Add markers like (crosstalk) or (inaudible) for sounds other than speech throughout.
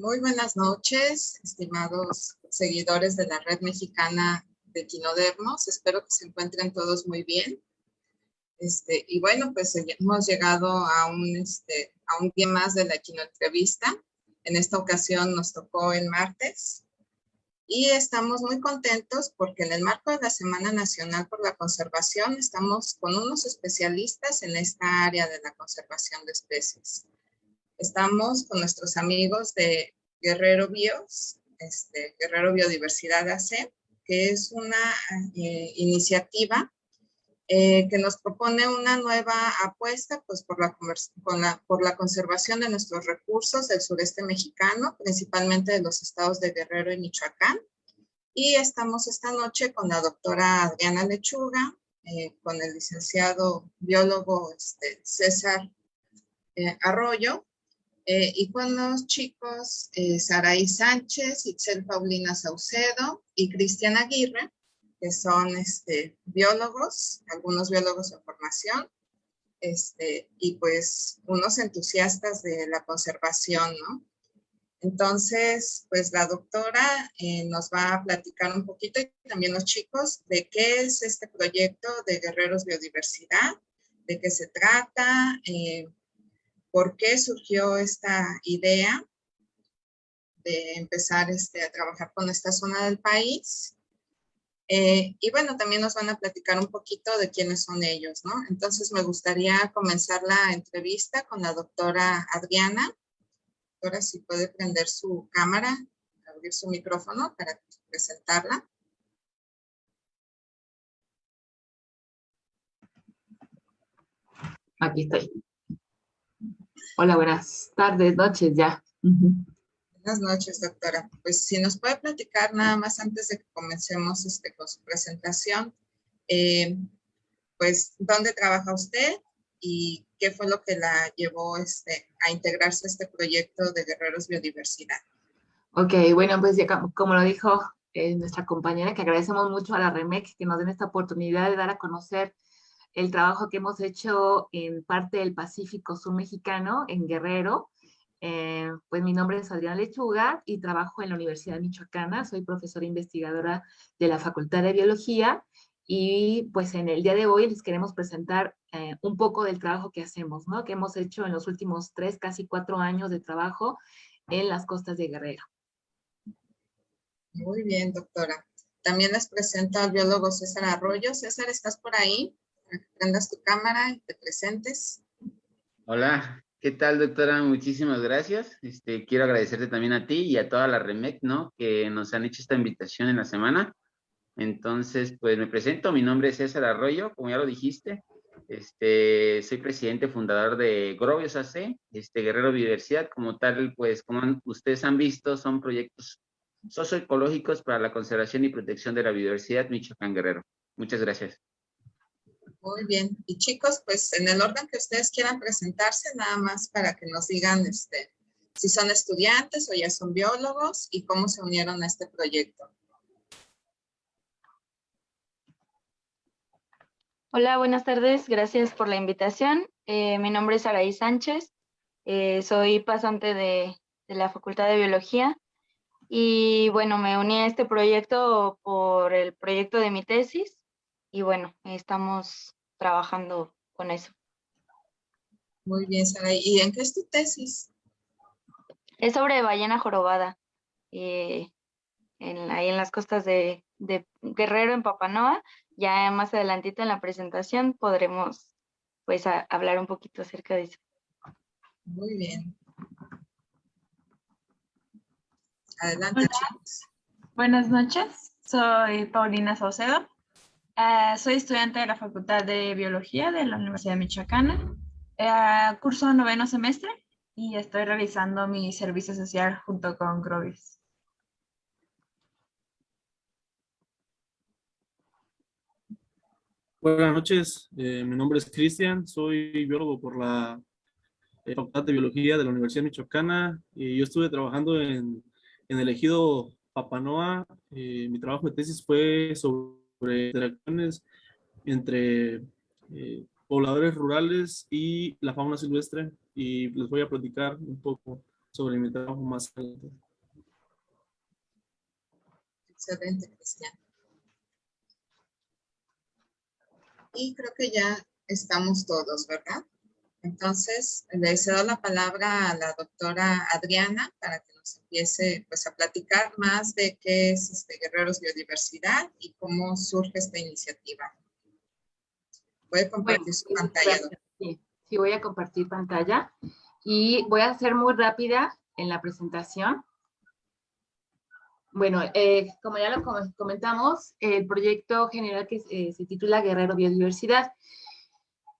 Muy buenas noches, estimados seguidores de la Red Mexicana de Quinodermos. Espero que se encuentren todos muy bien. Este, y bueno, pues hemos llegado a un, este, a un día más de la quinoentrevista. En esta ocasión nos tocó el martes. Y estamos muy contentos porque en el marco de la Semana Nacional por la Conservación estamos con unos especialistas en esta área de la conservación de especies. Estamos con nuestros amigos de Guerrero Bios, este, Guerrero Biodiversidad AC, que es una eh, iniciativa eh, que nos propone una nueva apuesta pues, por, la, conservación de nuestros recursos del sureste mexicano, principalmente de los estados de Guerrero y Michoacán. Y estamos esta noche con la doctora Adriana Lechuga, eh, con el licenciado biólogo este, César eh, Arroyo, y con los chicos Saraí Sánchez, Itzel Paulina Saucedo y Cristian Aguirre, que son este, biólogos, algunos biólogos de formación, este, y pues unos entusiastas de la conservación, ¿no? Entonces, pues la doctora eh, nos va a platicar un poquito y también los chicos de qué es este proyecto de Guerreros Biodiversidad, de qué se trata, eh, por qué surgió esta idea de empezar este, a trabajar con esta zona del país eh, y bueno, también nos van a platicar un poquito de quiénes son ellos, ¿no? Entonces me gustaría comenzar la entrevista con la doctora Adriana. Doctora, si puede prender su cámara, abrir su micrófono para presentarla. Aquí estoy. Hola, buenas tardes, noches ya. Buenas noches, doctora. Pues si nos puede platicar nada más antes de que comencemos este, con su presentación, eh, pues, ¿dónde trabaja usted y qué fue lo que la llevó este, a integrarse a este proyecto de Guerreros Biodiversidad? Ok, bueno, pues ya como lo dijo eh, nuestra compañera, que agradecemos mucho a la REMEC que nos den esta oportunidad de dar a conocer el trabajo que hemos hecho en parte del Pacífico Sur Mexicano, en Guerrero, eh, pues mi nombre es Adriana Lechuga y trabajo en la Universidad Michoacana. Soy profesora investigadora de la Facultad de Biología y pues en el día de hoy les queremos presentar eh, un poco del trabajo que hacemos, ¿no? Que hemos hecho en los últimos tres, casi cuatro años de trabajo en las costas de Guerrero. Muy bien, doctora. También les presento al biólogo César Arroyo. César, ¿estás por ahí? Prendas tu cámara y te presentes. Hola, ¿Qué tal, doctora? Muchísimas gracias. Este, quiero agradecerte también a ti y a toda la REMEC, ¿no? Que nos han hecho esta invitación en la semana. Entonces, pues me presento. Mi nombre es César Arroyo, como ya lo dijiste. Este, soy presidente fundador de Grovios AC, este, Guerrero Biodiversidad. Como tal, pues como ustedes han visto, son proyectos socioecológicos para la conservación y protección de la biodiversidad Michoacán Guerrero. Muchas gracias. Muy bien. Y chicos, pues en el orden que ustedes quieran presentarse, nada más para que nos digan este, si son estudiantes o ya son biólogos y cómo se unieron a este proyecto. Hola, buenas tardes. Gracias por la invitación. Eh, mi nombre es Araí Sánchez. Eh, soy pasante de, de la Facultad de Biología. Y bueno, me uní a este proyecto por el proyecto de mi tesis y bueno, estamos trabajando con eso. Muy bien, Sara. ¿Y en qué es tu tesis? Es sobre ballena jorobada, eh, en, ahí en las costas de, Guerrero, en Papanoa. Ya más adelantito en la presentación podremos pues hablar un poquito acerca de eso. Muy bien. Adelante, chicos. Buenas noches, soy Paulina Saucedo. Eh, soy estudiante de la Facultad de Biología de la Universidad Michoacana. Eh, curso noveno semestre y estoy realizando mi servicio social junto con Grovis. Buenas noches, eh, mi nombre es Cristian, soy biólogo por la Facultad de Biología de la Universidad Michoacana y yo estuve trabajando en, en el ejido Papanoa. mi trabajo de tesis fue sobre sobre interacciones entre eh, pobladores rurales y la fauna silvestre y les voy a platicar un poco sobre mi trabajo más adelante. Excelente, Cristian. Y creo que ya estamos todos, ¿verdad? Entonces, le cedo la palabra a la doctora Adriana para que nos empiece pues, a platicar más de qué es este Guerreros Biodiversidad y cómo surge esta iniciativa. Puede compartir su pantalla. Sí, sí, voy a compartir pantalla y voy a ser muy rápida en la presentación. Bueno, eh, como ya lo comentamos, el proyecto general que eh, se titula Guerrero Biodiversidad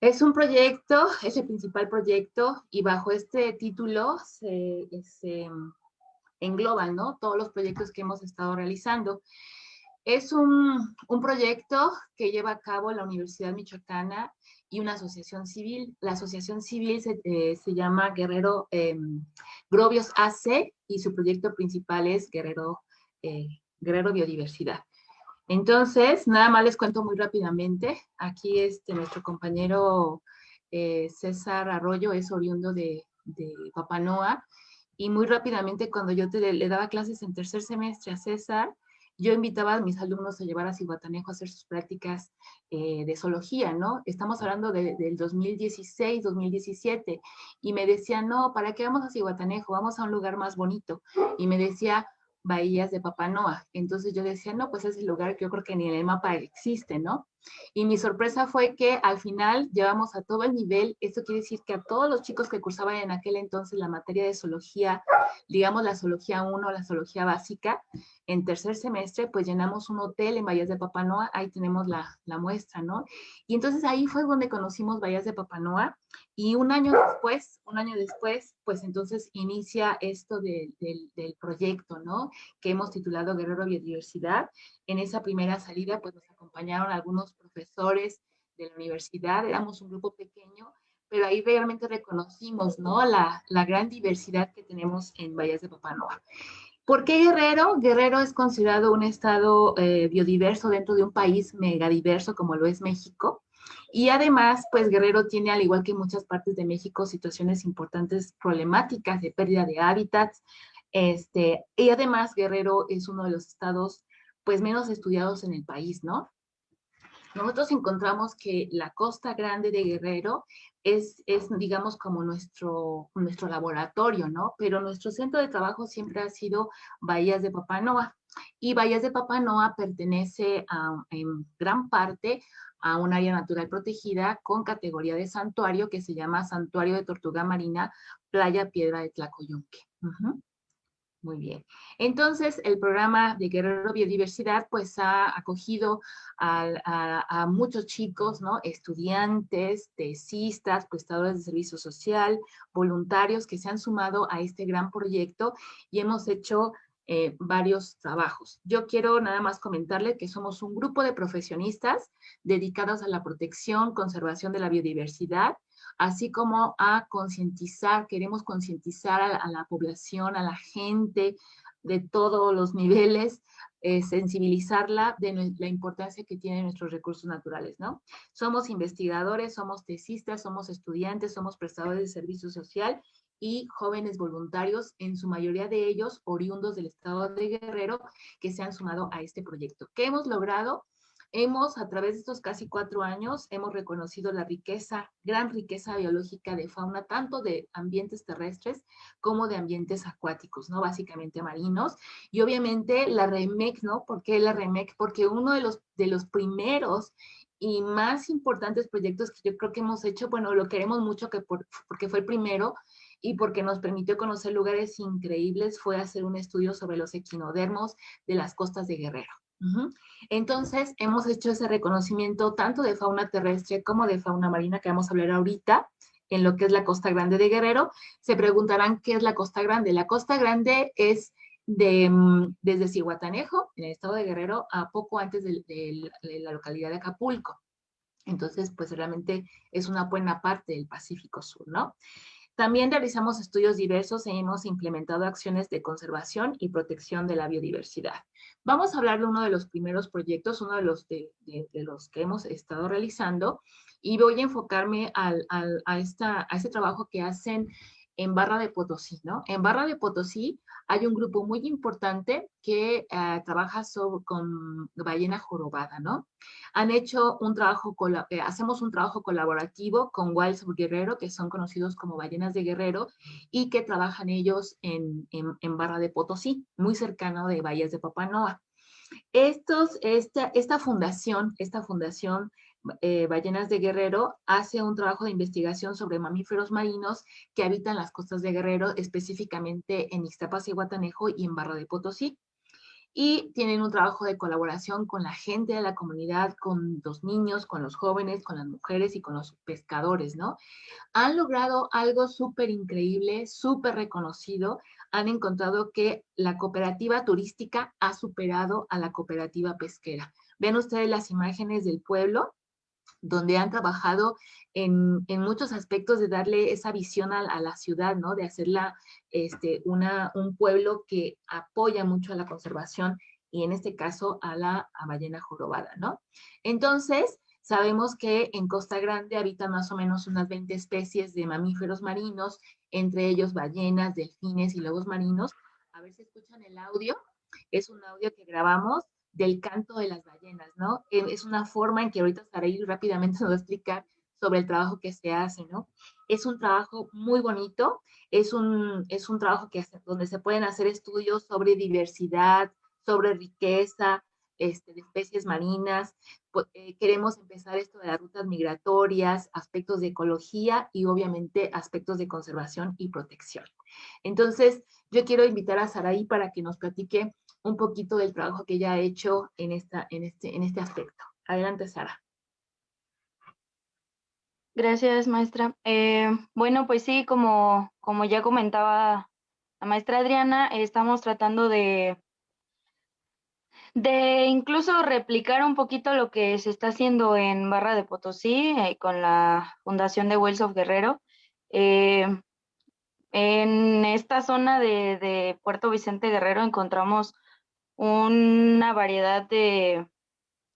es un proyecto, es el principal proyecto y bajo este título se, engloban ¿no? todos los proyectos que hemos estado realizando. Es un, proyecto que lleva a cabo la Universidad Michoacana y una asociación civil. La asociación civil se, eh, llama Guerrero em, Grobios AC y su proyecto principal es Guerrero, eh, Guerrero Biodiversidad. Entonces, nada más les cuento muy rápidamente. Aquí este, nuestro compañero eh, César Arroyo es oriundo de, de Papanoa. Y muy rápidamente, cuando yo le daba clases en tercer semestre a César, yo invitaba a mis alumnos a llevar a Cihuatanejo a hacer sus prácticas eh, de zoología, ¿no? Estamos hablando del 2016, 2017, y me decían, no, ¿para qué vamos a Cihuatanejo? Vamos a un lugar más bonito. Y me decía, bahías de Papanoa. Entonces yo decía, no, pues es el lugar que yo creo que ni en el mapa existe, ¿no? Y mi sorpresa fue que al final llevamos a todo el nivel, esto quiere decir que a todos los chicos que cursaban en aquel entonces la materia de zoología, digamos la zoología 1, la zoología básica, en tercer semestre, pues llenamos un hotel en Bahías de Papanoa, ahí tenemos la, la muestra, ¿no? Y entonces ahí fue donde conocimos Bahías de Papanoa, y un año después, un año después, pues entonces inicia esto del proyecto, ¿no? Que hemos titulado Guerrero Biodiversidad. En esa primera salida, pues nos acompañaron algunos profesores de la universidad, éramos un grupo pequeño, pero ahí realmente reconocimos, ¿no? La, gran diversidad que tenemos en Bahías de Papanoa. ¿Por qué Guerrero? Guerrero es considerado un estado eh, biodiverso dentro de un país megadiverso como lo es México. Y además, pues Guerrero tiene, al igual que muchas partes de México, situaciones importantes problemáticas de pérdida de hábitats. Este, y además, Guerrero es uno de los estados pues menos estudiados en el país, ¿no? Nosotros encontramos que la costa grande de Guerrero es, es, digamos, como nuestro, nuestro laboratorio, ¿no? Pero nuestro centro de trabajo siempre ha sido Bahías de Papanoa. Y Bahías de Papanoa pertenece en gran parte a un área natural protegida con categoría de santuario que se llama Santuario de Tortuga Marina, Playa Piedra de Tlacoyunque. Muy bien. Entonces, el programa de Guerrero Biodiversidad, pues ha acogido a, muchos chicos, ¿no? Estudiantes, tesistas, prestadores de servicio social, voluntarios que se han sumado a este gran proyecto y hemos hecho eh, varios trabajos. Yo quiero nada más comentarle que somos un grupo de profesionistas dedicados a la protección, conservación de la biodiversidad, así como a concientizar, queremos concientizar a, la población, a la gente de todos los niveles, eh, sensibilizarla de la importancia que tienen nuestros recursos naturales, ¿no? Somos investigadores, somos tesistas, somos estudiantes, somos prestadores de servicio social y jóvenes voluntarios, en su mayoría de ellos oriundos del estado de Guerrero, que se han sumado a este proyecto. ¿Qué hemos logrado? Hemos, a través de estos casi cuatro años, hemos reconocido la riqueza, gran riqueza biológica de fauna, tanto de ambientes terrestres como de ambientes acuáticos, ¿no? Básicamente marinos. Y obviamente la REMEC, ¿no? ¿Por qué la REMEC? Porque uno de los, de los primeros y más importantes proyectos que yo creo que hemos hecho, bueno, lo queremos mucho que porque fue el primero, y porque nos permitió conocer lugares increíbles fue hacer un estudio sobre los equinodermos de las costas de Guerrero. Entonces, hemos hecho ese reconocimiento tanto de fauna terrestre como de fauna marina que vamos a hablar ahorita en lo que es la Costa Grande de Guerrero. Se preguntarán qué es la Costa Grande. La Costa Grande es de, mm, desde Cihuatanejo, en el estado de Guerrero, a poco antes de, la localidad de Acapulco. Entonces, pues realmente es una buena parte del Pacífico Sur, ¿no? También realizamos estudios diversos e hemos implementado acciones de conservación y protección de la biodiversidad. Vamos a hablar de uno de los primeros proyectos, uno de los, de, los que hemos estado realizando, y voy a enfocarme a, esta, a este trabajo que hacen en Barra de Potosí, ¿no? En Barra de Potosí hay un grupo muy importante que eh, trabaja con ballena jorobada, ¿no? Han hecho un trabajo, eh, hacemos un trabajo colaborativo con Wilds Guerrero, que son conocidos como ballenas de Guerrero, y que trabajan ellos en, en, Barra de Potosí, muy cercano de Bahías de Papanoa. Esta fundación, esta fundación eh, Ballenas de Guerrero hace un trabajo de investigación sobre mamíferos marinos que habitan las costas de Guerrero, específicamente en Ixtapas y Guatanejo y en Barra de Potosí. Y tienen un trabajo de colaboración con la gente de la comunidad, con los niños, con los jóvenes, con las mujeres y con los pescadores, ¿no? Han logrado algo súper increíble, súper reconocido. Han encontrado que la cooperativa turística ha superado a la cooperativa pesquera. Ven ustedes las imágenes del pueblo, donde han trabajado en, muchos aspectos de darle esa visión a, la ciudad, ¿no? De hacerla este, una, un pueblo que apoya mucho a la conservación y en este caso a la ballena jorobada, ¿no? Entonces, sabemos que en Costa Grande habitan más o menos unas 20 especies de mamíferos marinos, entre ellos ballenas, delfines y lobos marinos. A ver si escuchan el audio. Es un audio que grabamos del canto de las ballenas, ¿no? Eh, es una forma en que ahorita Saraí rápidamente (laughs) nos va a explicar sobre el trabajo que se hace, ¿no? Es un trabajo muy bonito, es un, es un trabajo que donde se pueden hacer estudios sobre diversidad, sobre riqueza, este, de especies marinas. Eh, queremos empezar esto de las rutas migratorias, aspectos de ecología y obviamente aspectos de conservación y protección. Entonces, yo quiero invitar a Saraí para que nos platique un poquito del trabajo que ella ha hecho en, esta, en, este, en este aspecto. Adelante, Sara. Gracias, maestra. Eh, bueno, pues sí, como, como ya comentaba la maestra Adriana, estamos tratando de, de incluso replicar un poquito lo que se está haciendo en Barra de Potosí eh, con la Fundación de Wells of Guerrero. Eh, en esta zona de, de, Puerto Vicente Guerrero encontramos una variedad de,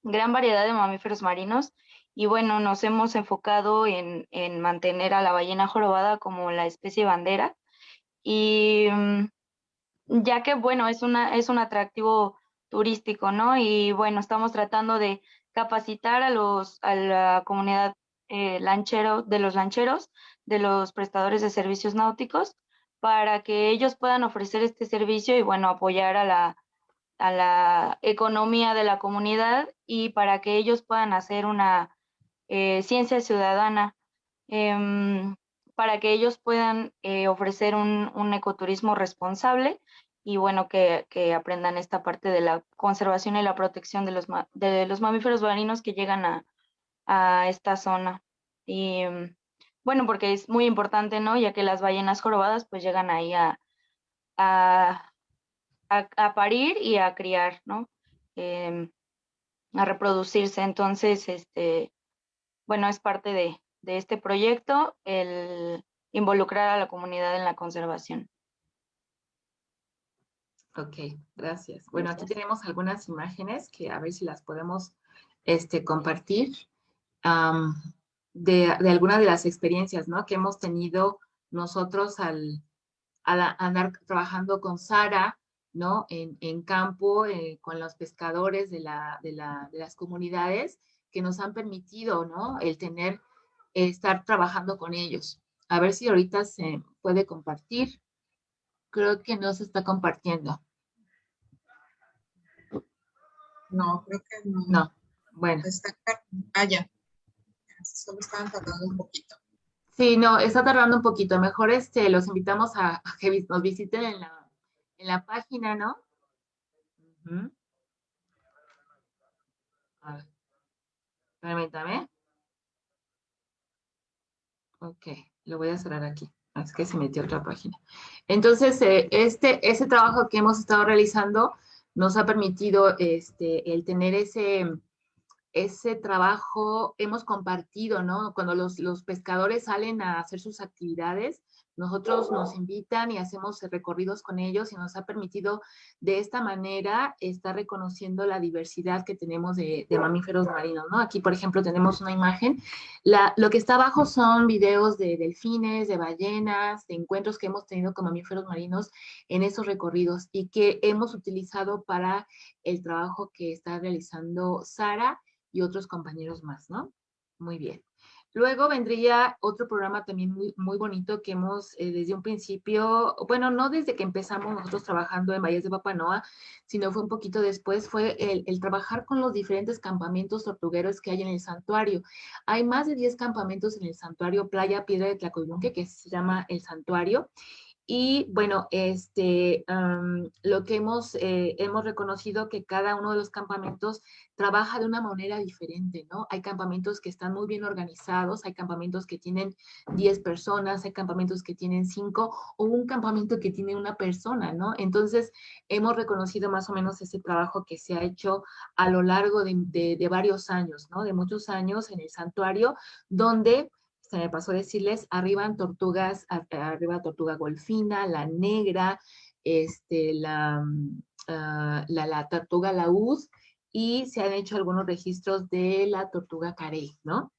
gran variedad de mamíferos marinos y bueno, nos hemos enfocado en, mantener a la ballena jorobada como la especie bandera y mm, ya que bueno, es, una, es un atractivo turístico, ¿no? Y bueno, estamos tratando de capacitar a, los, a la comunidad eh, lanchero, de los lancheros, de los prestadores de servicios náuticos, para que ellos puedan ofrecer este servicio y bueno, apoyar a la, a la economía de la comunidad y para que ellos puedan hacer una eh, ciencia ciudadana, em, para que ellos puedan eh, ofrecer un, ecoturismo responsable y bueno, que, aprendan esta parte de la conservación y la protección de los, de los mamíferos marinos que llegan a, esta zona. Y em, bueno, porque es muy importante, ¿no? Ya que las ballenas jorobadas pues llegan ahí a a, parir y a criar, ¿no? Em, a reproducirse. Entonces, este, bueno, es parte de, este proyecto el involucrar a la comunidad en la conservación. Ok, gracias. Bueno, aquí tenemos algunas imágenes que a ver si las podemos este, compartir de, de algunas de las experiencias ¿no? que hemos tenido nosotros al, al andar trabajando con Sara ¿no? En, campo, eh, con los pescadores de, las comunidades que nos han permitido, ¿no? El tener, estar trabajando con ellos. A ver si ahorita se puede compartir. Creo que no se está compartiendo. No, creo que no. No, bueno. Está, ah, ya. Solo estaban tardando un poquito. Sí, no, está tardando un poquito. Mejor este, los invitamos a que nos visiten en la en la página, ¿no? A ver. Permítame. Ok, lo voy a cerrar aquí. Es que se metió otra página. Entonces, eh, este, ese trabajo que hemos estado realizando nos ha permitido este, el tener ese, ese trabajo hemos compartido, ¿no? Cuando los, los pescadores salen a hacer sus actividades, nosotros nos invitan y hacemos recorridos con ellos y nos ha permitido de esta manera estar reconociendo la diversidad que tenemos de, mamíferos marinos, ¿no? Aquí, por ejemplo, tenemos una imagen. Lo que está abajo son videos de delfines, de ballenas, de encuentros que hemos tenido con mamíferos marinos en esos recorridos y que hemos utilizado para el trabajo que está realizando Sara y otros compañeros más, ¿no? Muy bien. Luego vendría otro programa también muy, muy bonito que hemos eh, desde un principio, bueno, no desde que empezamos nosotros trabajando en Valles de Papanoa, sino fue un poquito después, fue el, el, trabajar con los diferentes campamentos tortugueros que hay en el santuario. Hay más de 10 campamentos en el santuario Playa Piedra de Tlacoyunque, que se llama el santuario, y bueno, este, lo que hemos, eh, hemos reconocido que cada uno de los campamentos trabaja de una manera diferente, ¿no? Hay campamentos que están muy bien organizados, hay campamentos que tienen 10 personas, hay campamentos que tienen 5 o un campamento que tiene una persona, ¿no? Entonces, hemos reconocido más o menos ese trabajo que se ha hecho a lo largo de, de, de varios años, ¿no? De muchos años en el santuario, donde se me pasó decirles, arriban tortugas, arriba tortuga golfina, la negra, este, la, mm, ah, la, la, tortuga laúd, y se han hecho algunos registros de la tortuga carey, ¿no?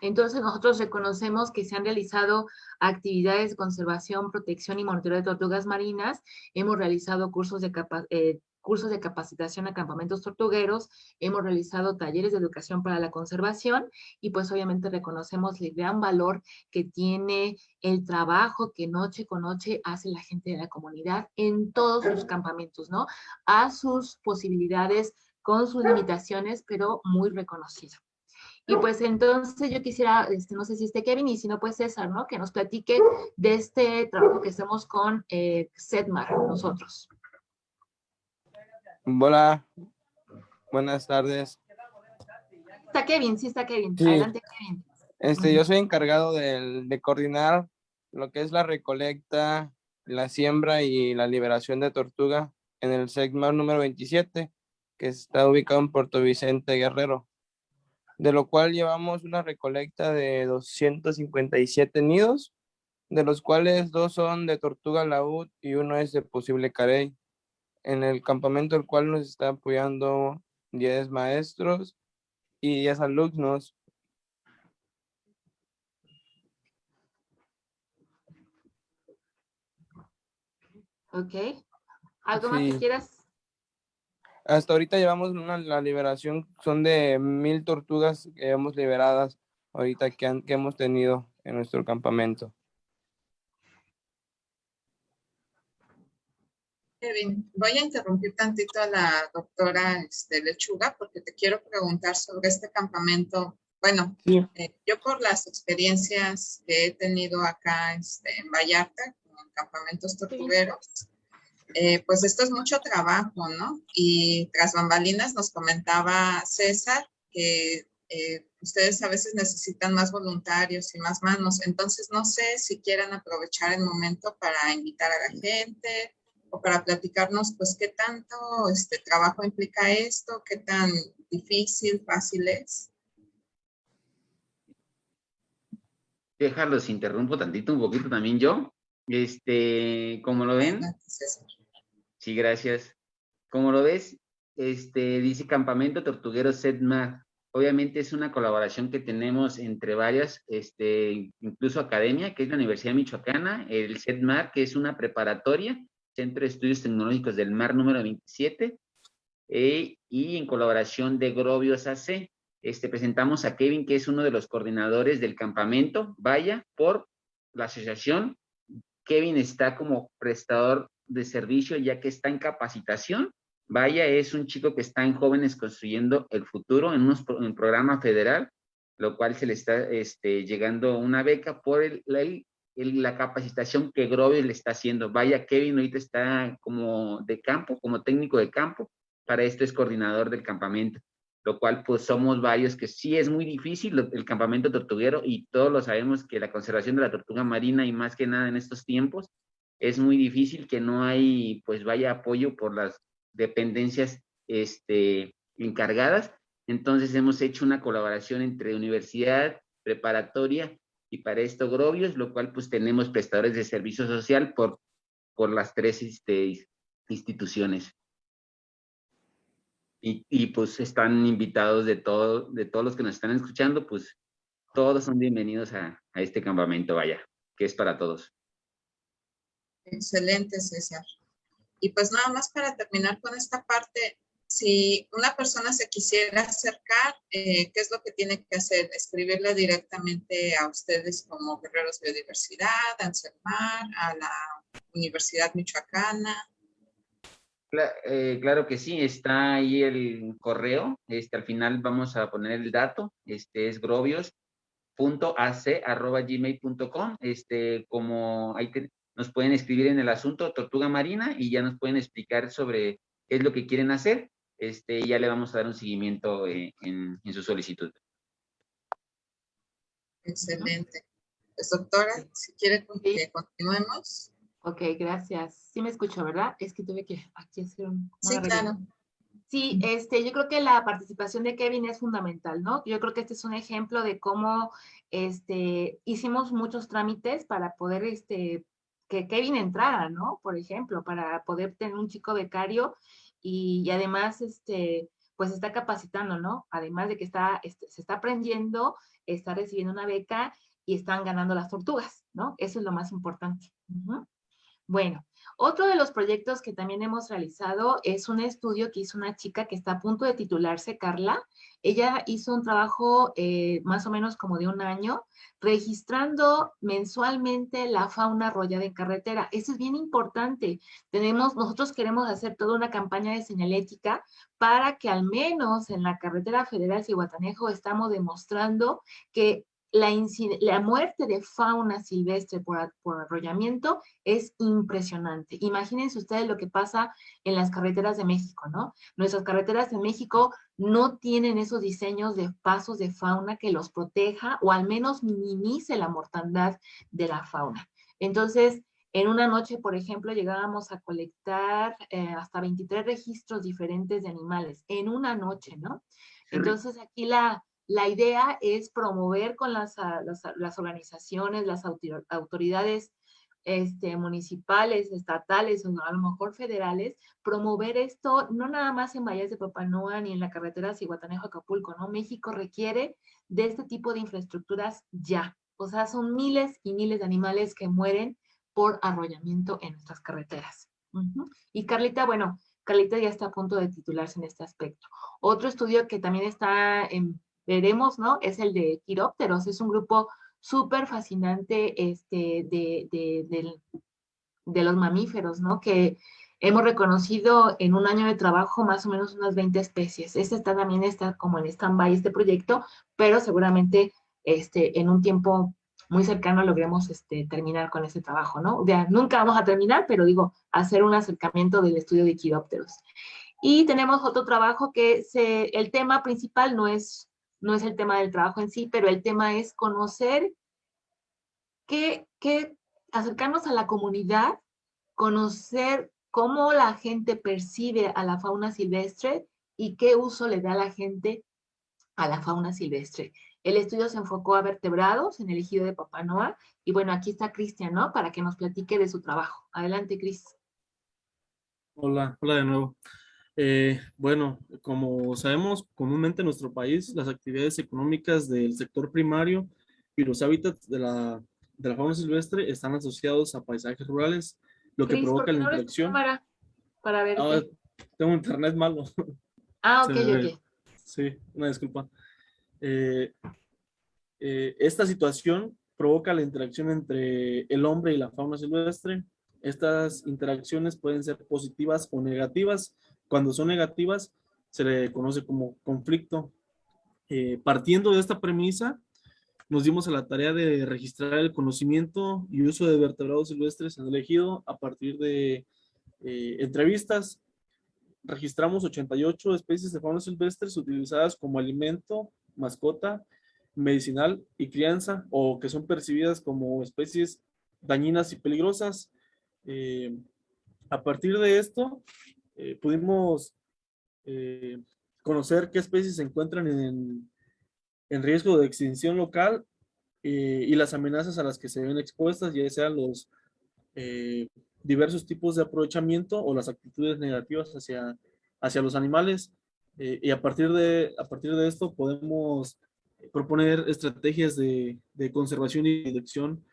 Entonces nosotros reconocemos que se han realizado actividades de conservación, protección y monitoreo de tortugas marinas, hemos realizado cursos de, eh, cursos de capacitación a campamentos tortugueros, hemos realizado talleres de educación para la conservación y pues obviamente reconocemos el gran valor que tiene el trabajo que noche con noche hace la gente de la comunidad en todos sus campamentos, ¿no? A sus posibilidades, con sus limitaciones, pero muy reconocido. Y pues entonces yo quisiera, este, no sé si esté Kevin y si no, pues César, ¿no? Que nos platique de este trabajo que hacemos con eh, Sedmar, nosotros. Hola, buenas tardes. Está Kevin, sí está Kevin. Adelante, Kevin. Este, yo soy encargado de, de coordinar lo que es la recolecta, la siembra y la liberación de tortuga en el segmento número 27, que está ubicado en Puerto Vicente Guerrero, de lo cual llevamos una recolecta de 257 nidos, de los cuales dos son de tortuga laúd y uno es de posible carey en el campamento el cual nos está apoyando 10 maestros y 10 alumnos. Ok. ¿Algo más que quieras? Hasta ahorita llevamos una, la liberación, son de mil tortugas que hemos liberadas ahorita que, que hemos tenido en nuestro campamento. Kevin, voy a interrumpir tantito a la doctora este, Lechuga porque te quiero preguntar sobre este campamento. Bueno, eh, yo por las experiencias que he tenido acá este, en Vallarta, en campamentos tortugueros, eh, pues esto es mucho trabajo, ¿no? Y tras bambalinas nos comentaba César que eh, ustedes a veces necesitan más voluntarios y más manos. Entonces, no sé si quieran aprovechar el momento para invitar a la gente o para platicarnos, pues, qué tanto este trabajo implica esto, qué tan difícil, fácil es. Déjalos, interrumpo tantito, un poquito también yo. Este, como lo ven. Sí, gracias. Como lo ves, este, dice Campamento Tortuguero SEDMAR. Obviamente es una colaboración que tenemos entre varias, este, incluso academia, que es la Universidad Michoacana, el SEDMAR, que es una preparatoria, Centro de Estudios Tecnológicos del Mar número 27, eh, y en colaboración de Grobios AC. Este, presentamos a Kevin, que es uno de los coordinadores del campamento, vaya, por la asociación. Kevin está como prestador de servicio ya que está en capacitación. Vaya, es un chico que está en Jóvenes Construyendo el Futuro en, un programa federal, lo cual se le está este, llegando una beca por el, la capacitación que Grover le está haciendo. Vaya, Kevin ahorita está como de campo, como técnico de campo, para esto es coordinador del campamento, lo cual pues somos varios que sí es muy difícil el campamento tortuguero y todos lo sabemos que la conservación de la tortuga marina y más que nada en estos tiempos es muy difícil que no hay pues vaya apoyo por las dependencias este, encargadas, Entonces hemos hecho una colaboración entre universidad, preparatoria y para esto Grovios, lo cual pues tenemos prestadores de servicio social por, por las tres este, instituciones. Y, y, pues están invitados de, todo, de todos los que nos están escuchando, pues todos son bienvenidos a, a este campamento, vaya, que es para todos. Excelente, César. Y pues nada más para terminar con esta parte, si una persona se quisiera acercar, eh, ¿qué es lo que tiene que hacer? Escribirle directamente a ustedes como Guerreros Biodiversidad, a Anselmar, a la Universidad Michoacana. Eh, claro que sí, está ahí el correo, este, al final vamos a poner el dato, este es grovios.ac.gmail.com, este, como ahí nos pueden escribir en el asunto Tortuga Marina y ya nos pueden explicar sobre qué es lo que quieren hacer, este, y ya le vamos a dar un seguimiento eh, en, en, su solicitud. Excelente. Pues doctora, si quiere que continuemos. Ok, gracias. Sí me escucho, ¿verdad? Es que tuve que aquí hacer un... Sí, claro. Sí, este, yo creo que la participación de Kevin es fundamental, ¿no? Yo creo que este es un ejemplo de cómo este, hicimos muchos trámites para poder este, que Kevin entrara, ¿no? Por ejemplo, para poder tener un chico becario y, además, este, pues está capacitando, ¿no? Además de que está, este, se está aprendiendo, está recibiendo una beca y están ganando las tortugas, ¿no? Eso es lo más importante. Bueno, otro de los proyectos que también hemos realizado es un estudio que hizo una chica que está a punto de titularse, Carla. Ella hizo un trabajo eh, más o menos como de un año, registrando mensualmente la fauna arrollada en carretera. Eso es bien importante. Tenemos, nosotros queremos hacer toda una campaña de señalética para que al menos en la carretera federal Cihuatanejo estamos demostrando que la, muerte de fauna silvestre por, por, arrollamiento es impresionante. Imagínense ustedes lo que pasa en las carreteras de México, ¿no? Nuestras carreteras de México no tienen esos diseños de pasos de fauna que los proteja o al menos minimice la mortandad de la fauna. Entonces, en una noche, por ejemplo, llegábamos a colectar eh, hasta 23 registros diferentes de animales, en una noche, ¿no? Entonces, aquí la, la idea es promover con las, ah, las, organizaciones, las autoridades este, municipales, estatales o a lo mejor federales, promover esto no nada más en Valles de Papanoa ni en la carretera Cihuatanejo-Acapulco, ¿no? México requiere de este tipo de infraestructuras ya. O sea, son miles y miles de animales que mueren por arrollamiento en nuestras carreteras. Y Carlita, bueno, Carlita ya está a punto de titularse en este aspecto. Otro estudio que también está en veremos, ¿no? Es el de quirópteros, es un grupo súper fascinante este, de, de, de, los mamíferos, ¿no? Que hemos reconocido en un año de trabajo más o menos unas 20 especies. Este está, también está como en stand-by este proyecto, pero seguramente este, en un tiempo muy cercano logremos este, terminar con ese trabajo, ¿no? Sea, nunca vamos a terminar, pero digo, hacer un acercamiento del estudio de quirópteros. Y tenemos otro trabajo que el tema principal no es no es el tema del trabajo en sí, pero el tema es conocer qué, qué acercarnos a la comunidad, conocer cómo la gente percibe a la fauna silvestre y qué uso le da la gente a la fauna silvestre. El estudio se enfocó a vertebrados en el ejido de Papanoa y bueno, aquí está Cristian, ¿no? Para que nos platique de su trabajo. Adelante, Cris. Hola, hola de nuevo. Eh, bueno, como sabemos, comúnmente en nuestro país las actividades económicas del sector primario y los hábitats de la, de la fauna silvestre están asociados a paisajes rurales, lo que provoca la interacción. Para, para ver. Ah, tengo internet malo. (laughs) Ah, ok, ok. Sí, una disculpa. Eh, eh, esta situación provoca la interacción entre el hombre y la fauna silvestre. Estas interacciones pueden ser positivas o negativas, cuando son negativas, se le conoce como conflicto. Eh, partiendo de esta premisa, nos dimos a la tarea de registrar el conocimiento y uso de vertebrados silvestres en el ejido a partir de eh, entrevistas. Registramos 88 especies de fauna silvestres utilizadas como alimento, mascota, medicinal y crianza o que son percibidas como especies dañinas y peligrosas. Eh, a partir de esto, eh, pudimos eh, conocer qué especies se encuentran en, en riesgo de extinción local eh, y las amenazas a las que se ven expuestas, ya sean los diversos tipos de aprovechamiento o las actitudes negativas hacia, hacia los animales. Y a partir, de, a partir de esto podemos proponer estrategias de, de conservación y dirección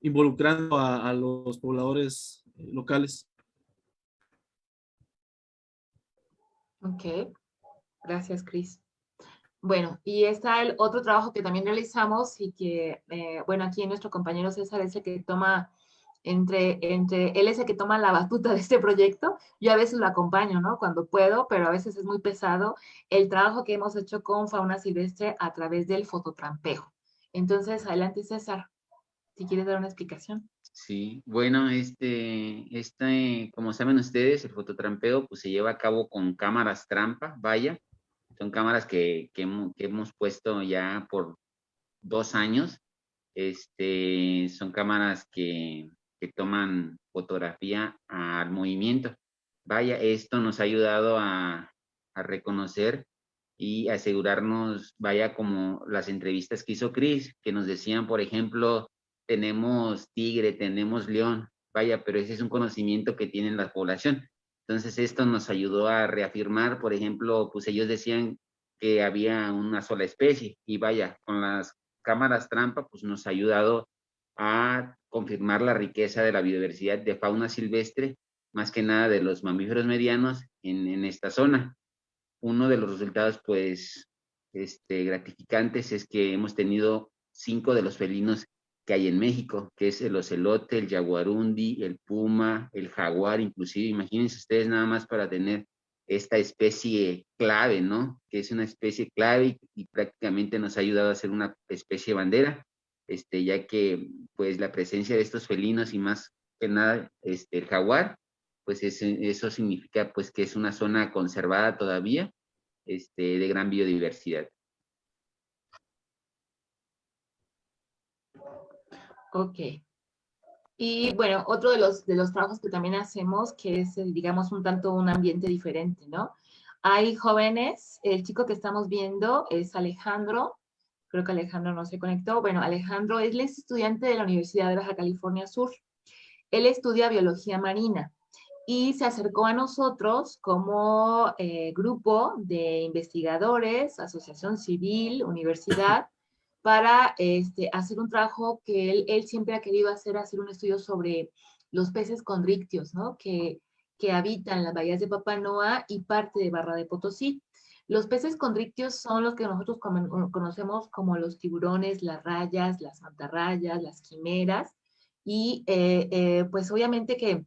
involucrando a los pobladores locales. Ok, gracias, Cris. Bueno, y está el otro trabajo que también realizamos y que, eh, bueno, aquí nuestro compañero César es el que toma, entre, entre, él es el que toma la batuta de este proyecto. Yo a veces lo acompaño, ¿no? Cuando puedo, pero a veces es muy pesado el trabajo que hemos hecho con fauna silvestre a través del fototrampeo. Entonces, adelante César, si quieres dar una explicación. Sí, bueno, este, este, como saben ustedes, el fototrampeo pues se lleva a cabo con cámaras trampa, vaya, son cámaras que, que, hemos, puesto ya por dos años. Este, son cámaras que, que toman fotografía al movimiento. Vaya, esto nos ha ayudado a, a reconocer y asegurarnos, vaya, como las entrevistas que hizo Chris, que nos decían, por ejemplo, tenemos tigre, tenemos león, vaya, pero ese es un conocimiento que tiene la población. Entonces esto nos ayudó a reafirmar, por ejemplo, pues ellos decían que había una sola especie y vaya, con las cámaras trampa pues nos ha ayudado a confirmar la riqueza de la biodiversidad de fauna silvestre, más que nada de los mamíferos medianos en, en esta zona. Uno de los resultados pues este, gratificantes es que hemos tenido cinco de los felinos que hay en México, que es el ocelote, el jaguarundi, el puma, el jaguar, inclusive, imagínense ustedes nada más para tener esta especie clave, ¿no? Que es una especie clave y, prácticamente nos ha ayudado a ser una especie bandera, este, ya que pues la presencia de estos felinos y más que nada este, el jaguar, pues eso significa pues que es una zona conservada todavía, este, de gran biodiversidad. Ok. Y bueno, otro de los, de los trabajos que también hacemos, que es, eh, digamos, un tanto un ambiente diferente, ¿no? Hay jóvenes, el chico que estamos viendo es Alejandro, creo que Alejandro no se conectó. Bueno, Alejandro él es estudiante de la Universidad de Baja California Sur. Él estudia biología marina y se acercó a nosotros como eh, grupo de investigadores, asociación civil, universidad, para este, hacer un trabajo que él, él, siempre ha querido hacer, hacer un estudio sobre los peces condrictios, ¿no? Que, que habitan las bahías de Papanoa y parte de Barra de Potosí. Los peces condrictios son los que nosotros conocemos como los tiburones, las rayas, las mantarrayas, las quimeras, y eh, eh, pues obviamente que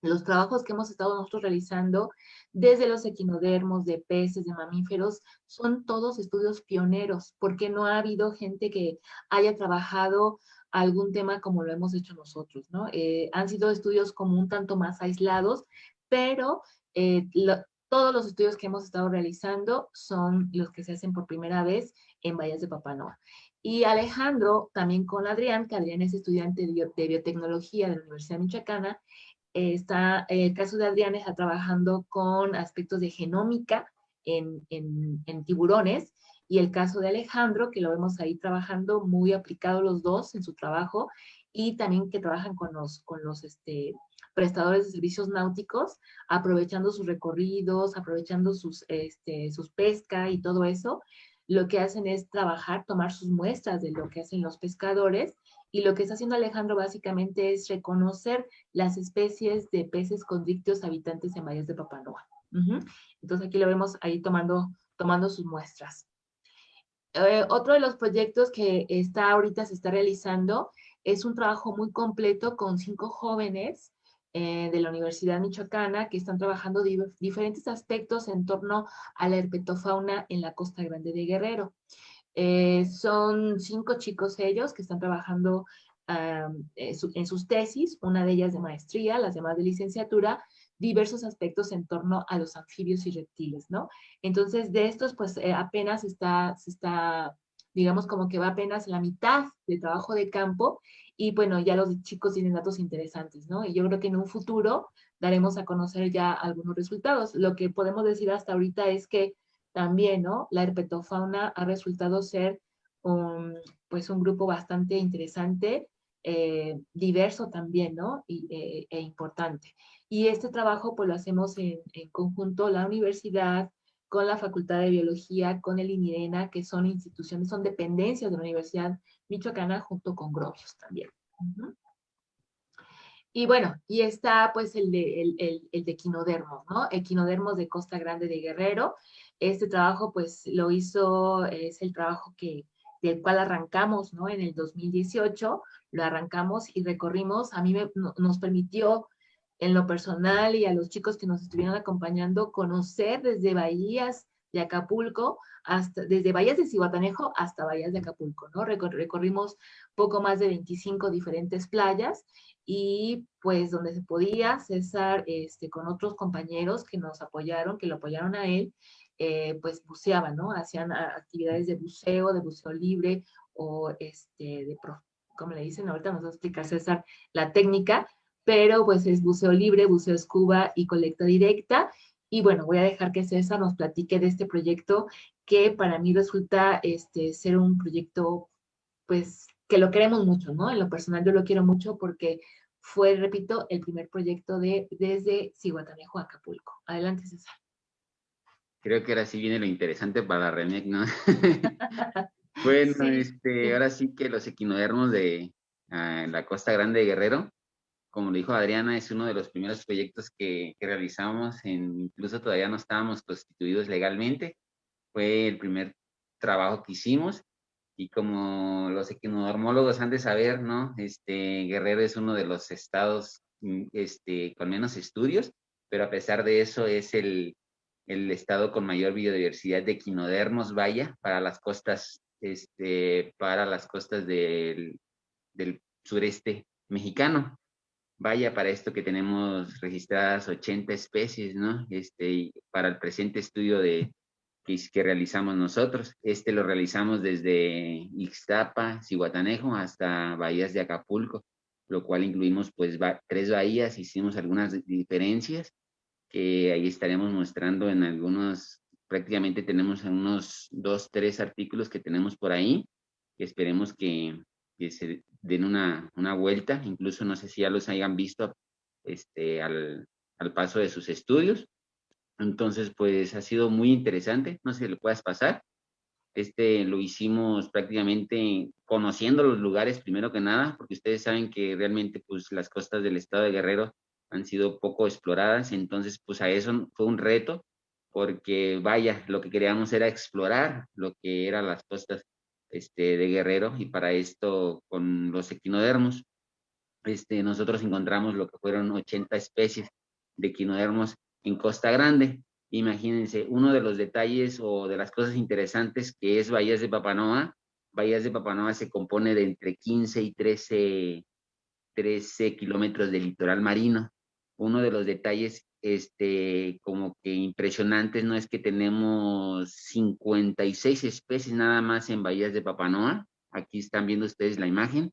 los trabajos que hemos estado nosotros realizando, desde los equinodermos, de peces, de mamíferos, son todos estudios pioneros, porque no ha habido gente que haya trabajado algún tema como lo hemos hecho nosotros, ¿no? Eh, han sido estudios como un tanto más aislados, pero eh, todos los estudios que hemos estado realizando son los que se hacen por primera vez en Bahías de Papanoa. Y Alejandro, también con Adrián, que Adrián es estudiante de biotecnología de la Universidad Michoacana, está, el caso de Adrián está trabajando con aspectos de genómica en, en, tiburones, y el caso de Alejandro, que lo vemos ahí trabajando muy aplicado los dos en su trabajo, y también que trabajan con los, con los este, prestadores de servicios náuticos, aprovechando sus recorridos, aprovechando sus, este, sus pesca y todo eso, lo que hacen es trabajar, tomar sus muestras de lo que hacen los pescadores y lo que está haciendo Alejandro básicamente es reconocer las especies de peces condrictios habitantes en bahías de Papanoa. Entonces aquí lo vemos ahí tomando, tomando sus muestras. Eh, otro de los proyectos que está ahorita se está realizando es un trabajo muy completo con cinco jóvenes eh, de la Universidad Michoacana que están trabajando diferentes aspectos en torno a la herpetofauna en la Costa Grande de Guerrero. Eh, son cinco chicos ellos que están trabajando eh, en sus tesis, una de ellas de maestría, las demás de licenciatura, diversos aspectos en torno a los anfibios y reptiles, ¿no? Entonces, de estos, pues eh, apenas está, se está, digamos, como que va apenas la mitad de trabajo de campo y bueno, ya los chicos tienen datos interesantes, ¿no? Y yo creo que en un futuro daremos a conocer ya algunos resultados. Lo que podemos decir hasta ahorita es que también, ¿no? La herpetofauna ha resultado ser un, pues un grupo bastante interesante, eh, diverso también, ¿no? Y, eh, e importante. Y este trabajo pues lo hacemos en, en, conjunto la universidad, con la Facultad de Biología, con el INIRENA, que son instituciones, son dependencias de la Universidad Michoacana, junto con Grobios también. Y bueno, y está pues el de, el, el, de Equinodermos, ¿no? Equinodermos de Costa Grande de Guerrero. Este trabajo pues lo hizo, es el trabajo que, del cual arrancamos, ¿no? En el 2018, lo arrancamos y recorrimos, a mí me, nos permitió en lo personal y a los chicos que nos estuvieron acompañando conocer desde bahías de Acapulco, hasta, desde bahías de Cihuatanejo hasta bahías de Acapulco, ¿no? recorrimos poco más de 25 diferentes playas y pues donde se podía, César, este, con otros compañeros que nos apoyaron, que lo apoyaron a él, eh, pues buceaban, ¿no? Hacían actividades de buceo, de buceo libre o este, de, como le dicen, ahorita nos va a explicar César la técnica, pero pues es buceo libre, buceo escuba y colecta directa. Y bueno, voy a dejar que César nos platique de este proyecto que para mí resulta este, ser un proyecto, pues, que lo queremos mucho, ¿no? En lo personal yo lo quiero mucho porque fue, repito, el primer proyecto de desde Cihuatanejo Acapulco. Adelante, César. Creo que ahora sí viene lo interesante para la REMEC, ¿no? (laughs) bueno, este, ahora sí que los equinodermos de uh, la Costa Grande de Guerrero, como lo dijo Adriana, es uno de los primeros proyectos que, que realizamos, en, incluso todavía no estábamos constituidos legalmente, fue el primer trabajo que hicimos, y como los equinodermólogos han de saber, ¿no? Este, Guerrero es uno de los estados mm, este, con menos estudios, pero a pesar de eso es el, el estado con mayor biodiversidad de equinodermos, vaya, para las costas, este, para las costas del, del sureste mexicano. Vaya, para esto que tenemos registradas 80 especies, ¿no? Este, para el presente estudio de, que, realizamos nosotros. Este lo realizamos desde Ixtapa, Cihuatanejo, hasta Bahías de Acapulco, lo cual incluimos pues tres bahías, hicimos algunas diferencias que ahí estaremos mostrando en algunos, prácticamente tenemos unos dos, tres artículos que tenemos por ahí, que esperemos que, que se den una, una, vuelta, incluso no sé si ya los hayan visto este, al, al paso de sus estudios. Entonces, pues ha sido muy interesante, no sé si le puedas pasar. Este lo hicimos prácticamente conociendo los lugares primero que nada, porque ustedes saben que realmente pues las costas del estado de Guerrero han sido poco exploradas, entonces pues a eso fue un reto, porque vaya, lo que queríamos era explorar lo que eran las costas este, de Guerrero, y para esto con los equinodermos, este, nosotros encontramos lo que fueron 80 especies de equinodermos en Costa Grande. Imagínense, uno de los detalles o de las cosas interesantes que es Bahías de Papanoa. Bahías de Papanoa se compone de entre 15 y 13, 13 kilómetros de litoral marino. Uno de los detalles este, como que impresionantes, ¿no? Es que tenemos 56 especies nada más en Bahías de Papanoa. Aquí están viendo ustedes la imagen.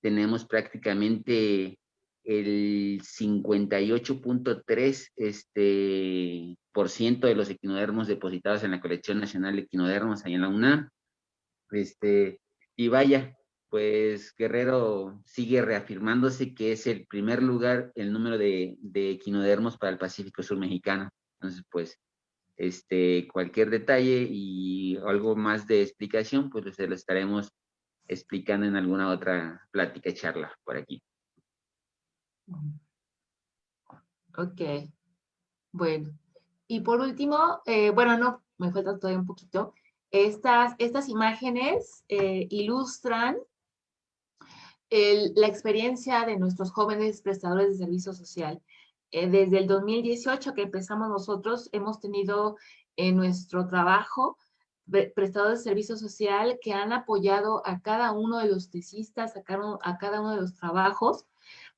Tenemos prácticamente el 58.3 este, por ciento de los equinodermos depositados en la colección nacional de equinodermos ahí en la UNAM. Este, y vaya, pues Guerrero sigue reafirmándose que es el primer lugar el número de, de equinodermos para el Pacífico Sur mexicano. Entonces, pues, este, cualquier detalle y algo más de explicación, pues se lo estaremos explicando en alguna otra plática charla por aquí. Ok, bueno. Y por último, eh, bueno, no, me falta todavía un poquito. Estas, estas imágenes eh, ilustran la experiencia de nuestros jóvenes prestadores de servicio social. Eh, desde el 2018 que empezamos nosotros, hemos tenido en nuestro trabajo prestadores de servicio social que han apoyado a cada uno de los tesistas, a cada, a cada uno de los trabajos,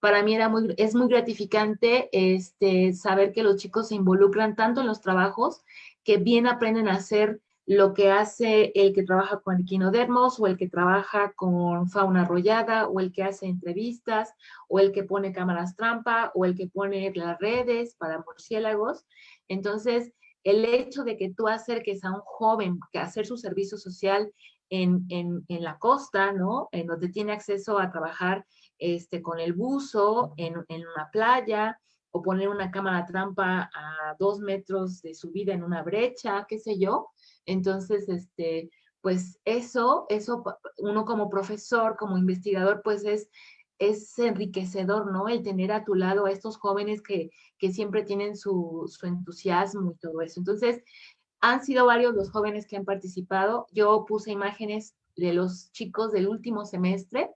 para mí era muy, es muy gratificante este, saber que los chicos se involucran tanto en los trabajos que bien aprenden a hacer lo que hace el que trabaja con equinodermos o el que trabaja con fauna arrollada o el que hace entrevistas o el que pone cámaras trampa o el que pone las redes para murciélagos. Entonces, el hecho de que tú acerques a un joven que hacer su servicio social en, en, la costa, ¿no? En donde tiene acceso a trabajar este, con el buzo en, en una playa, o poner una cámara trampa a dos metros de subida en una brecha, qué sé yo. Entonces, este, pues eso, eso uno como profesor, como investigador, pues es, es enriquecedor, ¿no? El tener a tu lado a estos jóvenes que, que siempre tienen su, su entusiasmo y todo eso. Entonces, han sido varios los jóvenes que han participado. Yo puse imágenes de los chicos del último semestre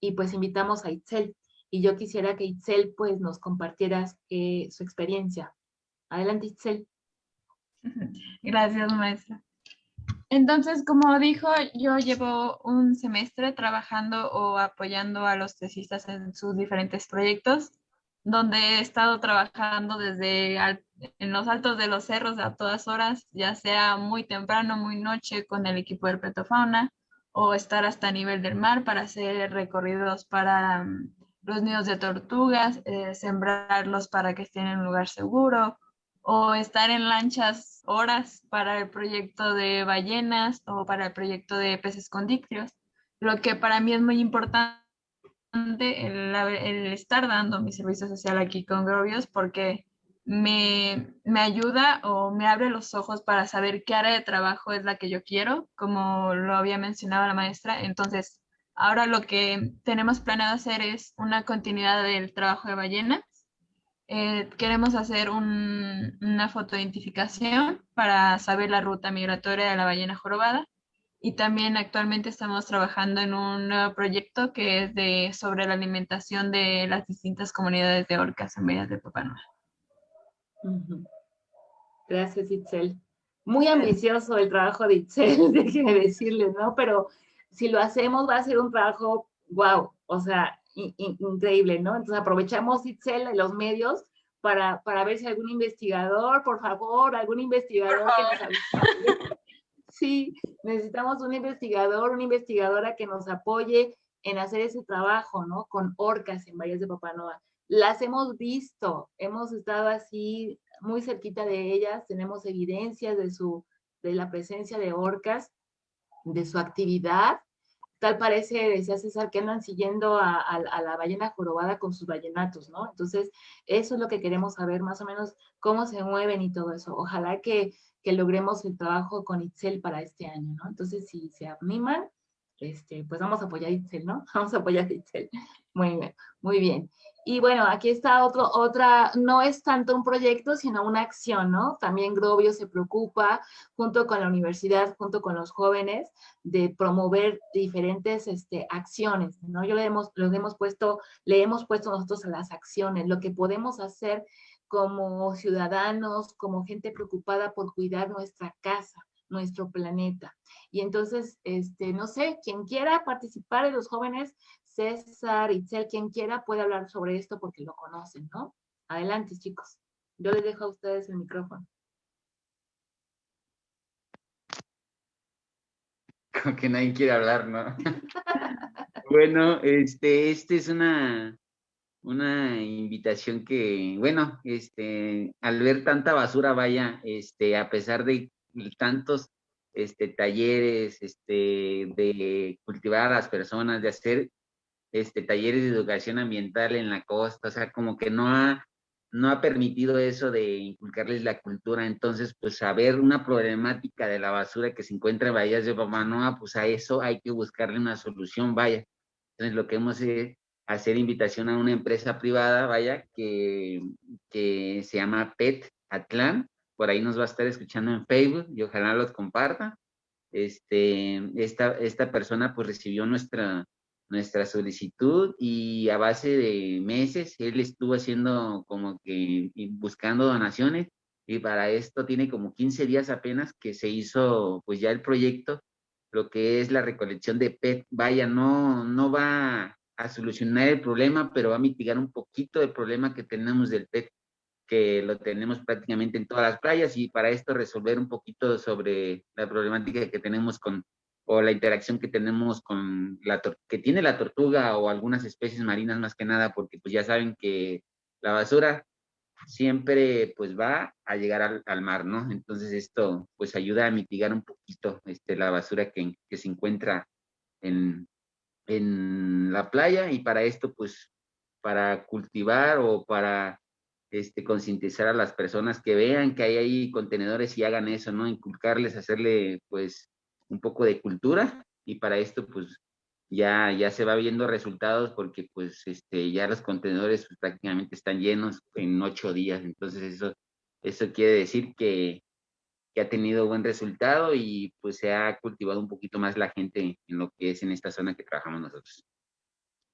y pues invitamos a Itzel y yo quisiera que Itzel pues nos compartieras eh, su experiencia. Adelante Itzel. (laughs) Gracias maestra. Entonces, como dijo, yo llevo un semestre trabajando o apoyando a los tesistas en sus diferentes proyectos, donde he estado trabajando desde en los altos de los cerros a todas horas, ya sea muy temprano, muy noche con el equipo de Petofauna, o estar hasta nivel del mar para hacer recorridos para mm, los nidos de tortugas, eh, sembrarlos para que estén en un lugar seguro, o estar en lanchas horas para el proyecto de ballenas o para el proyecto de peces condictrios. Lo que para mí es muy importante el, el estar dando mi servicio social aquí con Grovios porque me, me, ayuda o me abre los ojos para saber qué área de trabajo es la que yo quiero, como lo había mencionado la maestra. Entonces, Ahora lo que tenemos planeado hacer es una continuidad del trabajo de ballenas. Eh, queremos hacer una fotoidentificación para saber la ruta migratoria de la ballena jorobada. Y también actualmente estamos trabajando en un nuevo proyecto que es de, sobre la alimentación de las distintas comunidades de orcas en Villas de Papá Gracias, Itzel. Muy ambicioso el trabajo de Itzel, (laughs) déjeme decirle, ¿no? Pero si lo hacemos va a ser un trabajo, wow, o sea, increíble, ¿no? Entonces aprovechamos Itzel y los medios para, para ver si algún investigador, por favor, algún investigador que nos. (laughs) Sí, necesitamos un investigador, una investigadora que nos apoye en hacer ese trabajo, ¿no? Con orcas en Valles de Papanoa. Las hemos visto, hemos estado así muy cerquita de ellas, tenemos evidencias de su, de la presencia de orcas, de su actividad tal parece, decía César, que andan siguiendo a, la ballena jorobada con sus ballenatos, ¿no? Entonces, eso es lo que queremos saber, más o menos, cómo se mueven y todo eso. Ojalá que, que logremos el trabajo con Itzel para este año, ¿no? Entonces, si se animan, este, pues vamos a apoyar a Itzel, ¿no? (laughs) Vamos a apoyar a Itzel. Muy bien, muy bien. Y bueno, aquí está otro, otra, no es tanto un proyecto, sino una acción, ¿no? También Grobio se preocupa, junto con la universidad, junto con los jóvenes, de promover diferentes este, acciones, ¿no? Yo le hemos, los hemos puesto, le hemos puesto nosotros a las acciones, lo que podemos hacer como ciudadanos, como gente preocupada por cuidar nuestra casa, nuestro planeta. Y entonces, este, no sé, quien quiera participar de los jóvenes, César, Itzel, quien quiera puede hablar sobre esto porque lo conocen, ¿no? Adelante, chicos. Yo les dejo a ustedes el micrófono. (laughs) Como que nadie quiere hablar, ¿no? (laughs) bueno, este, este es una, una invitación que, bueno, este, al ver tanta basura, vaya, este, a pesar de tantos este, talleres, este, de cultivar a las personas, de hacer este, talleres de educación ambiental en la costa, o sea, como que no ha, no ha permitido eso de inculcarles la cultura. Entonces, pues saber una problemática de la basura que se encuentra en Bahías de Pamanoa, pues a eso hay que buscarle una solución, vaya. Entonces, lo que hemos es hacer invitación a una empresa privada, vaya, que, que se llama PET Atlán, por ahí nos va a estar escuchando en Facebook y ojalá los comparta. Este, esta, esta persona pues recibió nuestra, nuestra solicitud y a base de meses él estuvo haciendo como que buscando donaciones y para esto tiene como 15 días apenas que se hizo pues ya el proyecto, lo que es la recolección de PET. Vaya, no, no va a solucionar el problema, pero va a mitigar un poquito el problema que tenemos del PET, que lo tenemos prácticamente en todas las playas y para esto resolver un poquito sobre la problemática que tenemos con o la interacción que tenemos con la que tiene la tortuga o algunas especies marinas más que nada, porque pues ya saben que la basura siempre pues va a llegar al, mar, ¿no? Entonces esto pues ayuda a mitigar un poquito este, la basura que, que se encuentra en, en la playa y para esto pues para cultivar o para este, concientizar a las personas que vean que hay ahí contenedores y hagan eso, ¿no? Inculcarles, hacerle pues un poco de cultura y para esto pues ya, ya se va viendo resultados porque pues este, ya los contenedores pues, prácticamente están llenos en ocho días, entonces eso, eso quiere decir que, que ha tenido buen resultado y pues se ha cultivado un poquito más la gente en lo que es en esta zona que trabajamos nosotros.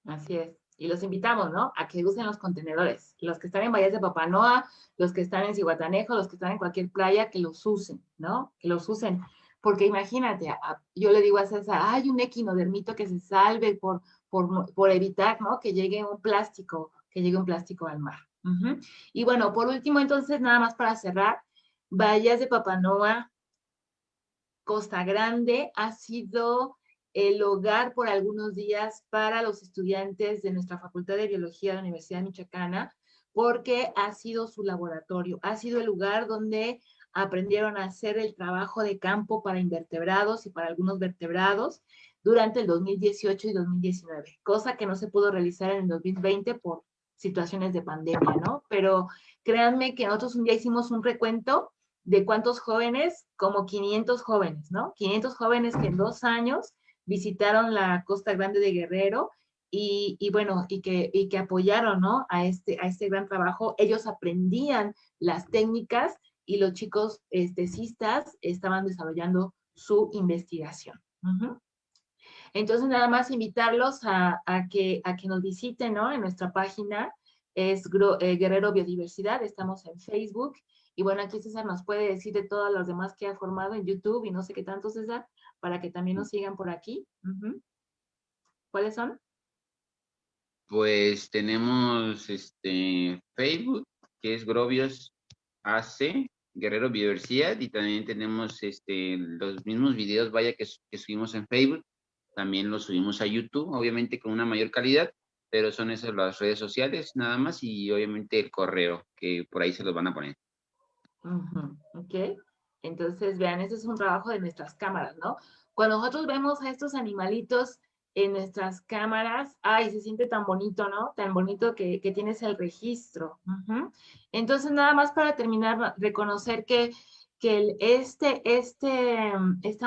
Así es. Y los invitamos, ¿no? A que usen los contenedores. Los que están en Valles de Papanoa, los que están en Cihuatanejo, los que están en cualquier playa, que los usen, ¿no? Que los usen porque imagínate, yo le digo a César, hay un equinodermito que se salve por, por, evitar ¿no? que llegue un plástico, que llegue un plástico al mar. Y bueno, por último, entonces, nada más para cerrar, Bahías de Papanoa, Costa Grande, ha sido el hogar por algunos días para los estudiantes de nuestra Facultad de Biología de la Universidad Michoacana, porque ha sido su laboratorio, ha sido el lugar donde aprendieron a hacer el trabajo de campo para invertebrados y para algunos vertebrados durante el 2018 y 2019, cosa que no se pudo realizar en el 2020 por situaciones de pandemia, ¿no? Pero créanme que nosotros un día hicimos un recuento de cuántos jóvenes, como 500 jóvenes, ¿no? 500 jóvenes que en dos años visitaron la Costa Grande de Guerrero y, bueno, y que, y que apoyaron, ¿no? A este, a este gran trabajo. Ellos aprendían las técnicas y los chicos cistas estaban desarrollando su investigación. Entonces, nada más invitarlos a, que, a que nos visiten ¿no? en nuestra página, es eh, Guerrero Biodiversidad, estamos en Facebook, y bueno, aquí César nos puede decir de todos los demás que ha formado en YouTube y no sé qué tanto, César, para que también nos sigan por aquí. ¿Cuáles son? Pues tenemos este Facebook, que es Grobios AC, Guerrero Biodiversidad y también tenemos este, los mismos videos, vaya, que, subimos en Facebook, también los subimos a YouTube, obviamente con una mayor calidad, pero son esas las redes sociales nada más y obviamente el correo, que por ahí se los van a poner. Ok, entonces vean, ese es un trabajo de nuestras cámaras, ¿no? Cuando nosotros vemos a estos animalitos en nuestras cámaras, ay, se siente tan bonito, ¿no? Tan bonito que, tienes el registro. Entonces, nada más para terminar, reconocer que, que este, este, este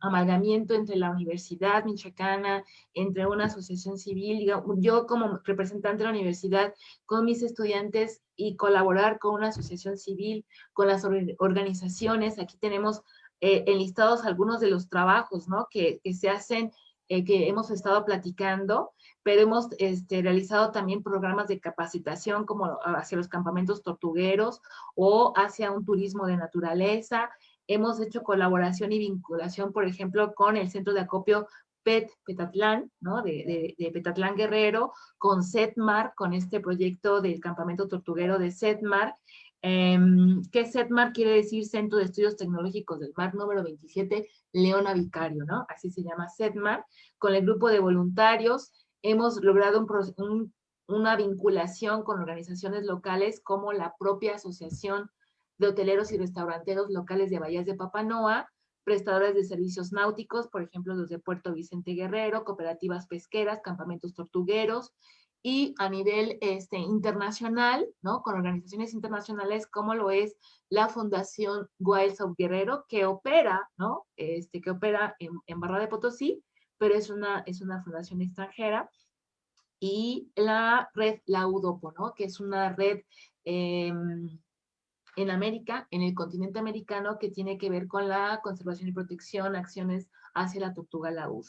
amalgamiento entre la Universidad Michoacana, entre una asociación civil, yo como representante de la universidad, con mis estudiantes y colaborar con una asociación civil, con las organizaciones, aquí tenemos eh, enlistados algunos de los trabajos, ¿no? Que, que se hacen eh, que hemos estado platicando, pero hemos este, realizado también programas de capacitación como hacia los campamentos tortugueros o hacia un turismo de naturaleza. Hemos hecho colaboración y vinculación, por ejemplo, con el centro de acopio PET Petatlán, ¿no? De, de, Petatlán Guerrero, con SETMAR, con este proyecto del campamento tortuguero de SETMAR, eh, que SETMAR quiere decir Centro de Estudios Tecnológicos del Mar número 27, Leona Vicario, ¿no? Así se llama SETMAR. Con el grupo de voluntarios hemos logrado una vinculación con organizaciones locales como la propia Asociación de Hoteleros y Restauranteros Locales de Bahías de Papanoa, prestadores de servicios náuticos, por ejemplo, los de Puerto Vicente Guerrero, cooperativas pesqueras, campamentos tortugueros, y a nivel este, internacional, ¿no? Con organizaciones internacionales como lo es la Fundación Wilds of Guerrero, que opera, ¿no? Este, que opera en, en Barra de Potosí, pero es una, es una fundación extranjera, y la red La UDOPO, ¿no? Que es una red em, en América, en el continente americano, que tiene que ver con la conservación y protección, acciones hacia la tortuga laúd.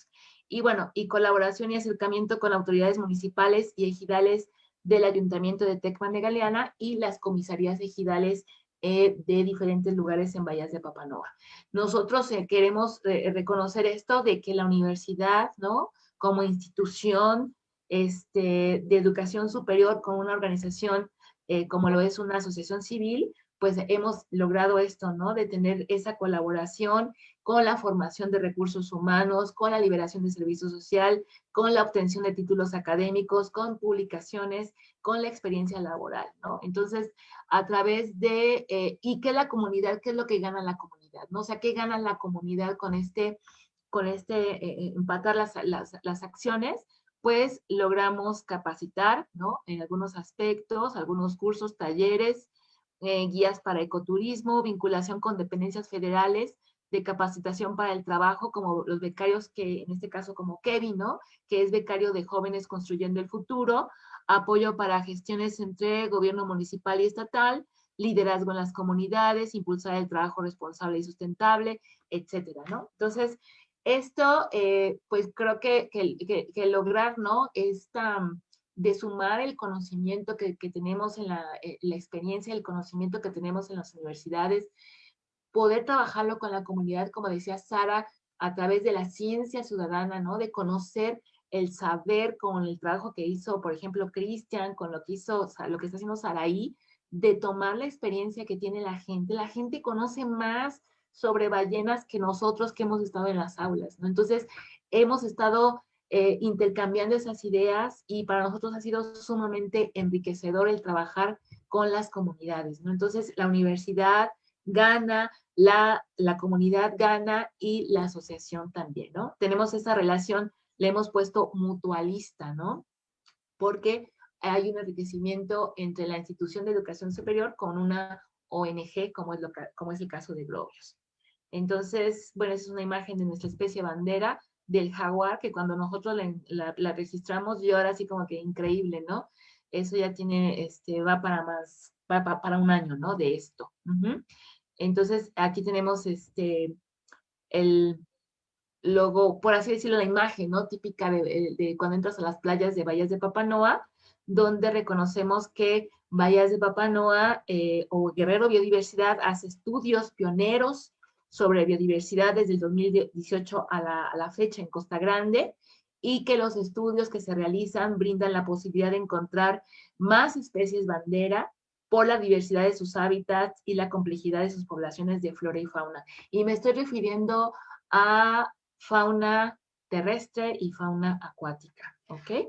Y bueno, y colaboración y acercamiento con autoridades municipales y ejidales del Ayuntamiento de Tecman de Galeana y las comisarías ejidales eh, de diferentes lugares en Bahías de Papanoa. Nosotros eh, queremos eh, reconocer esto de que la universidad, ¿no? Como institución este, de educación superior con una organización como lo es una asociación civil, pues hemos logrado esto, ¿no? De tener esa colaboración con la formación de recursos humanos, con la liberación de servicio social, con la obtención de títulos académicos, con publicaciones, con la experiencia laboral, ¿no? Entonces, a través de, eh, ¿y qué la comunidad? ¿Qué es lo que gana la comunidad? ¿no? O sea, ¿qué gana la comunidad con este, con este, eh, eh, empatar las, las, las acciones? Pues logramos capacitar, ¿no? En algunos aspectos, algunos cursos, talleres, eh, guías para ecoturismo, vinculación con dependencias federales, de capacitación para el trabajo, como los becarios que, en este caso como Kevin, ¿no? Que es becario de Jóvenes Construyendo el Futuro, apoyo para gestiones entre gobierno municipal y estatal, liderazgo en las comunidades, impulsar el trabajo responsable y sustentable, etcétera, ¿no? Entonces, esto, eh, pues creo que, que, que, lograr, ¿no? Esta, de sumar el conocimiento que, tenemos en la, eh, la, experiencia, el conocimiento que tenemos en las universidades, poder trabajarlo con la comunidad, como decía Sara, a través de la ciencia ciudadana, ¿no? De conocer el saber con el trabajo que hizo, por ejemplo, Cristian, con lo que hizo, lo que está haciendo Saraí, de tomar la experiencia que tiene la gente. La gente conoce más sobre ballenas que nosotros que hemos estado en las aulas, ¿no? Entonces, hemos estado eh, intercambiando esas ideas y para nosotros ha sido sumamente enriquecedor el trabajar con las comunidades, ¿no? Entonces, la universidad gana, la, la comunidad gana y la asociación también, ¿no? Tenemos esa relación, le hemos puesto mutualista, ¿no? Porque hay un enriquecimiento entre la institución de educación superior con una ONG, como es, lo, como es el caso de Globios. Entonces, bueno, esa es una imagen de nuestra especie bandera, del jaguar, que cuando nosotros la, registramos, yo ahora sí como que increíble, ¿no? Eso ya tiene, este, va para más, va para un año, ¿no? De esto. Entonces, aquí tenemos este, el logo, por así decirlo, la imagen, ¿no? Típica de, cuando entras a las playas de Bahías de Papanoa, donde reconocemos que Bahías de Papanoa eh, o Guerrero Biodiversidad hace estudios pioneros sobre biodiversidad desde el 2018 a la, a la fecha en Costa Grande y que los estudios que se realizan brindan la posibilidad de encontrar más especies bandera por la diversidad de sus hábitats y la complejidad de sus poblaciones de flora y fauna. Y me estoy refiriendo a fauna terrestre y fauna acuática, ¿ok?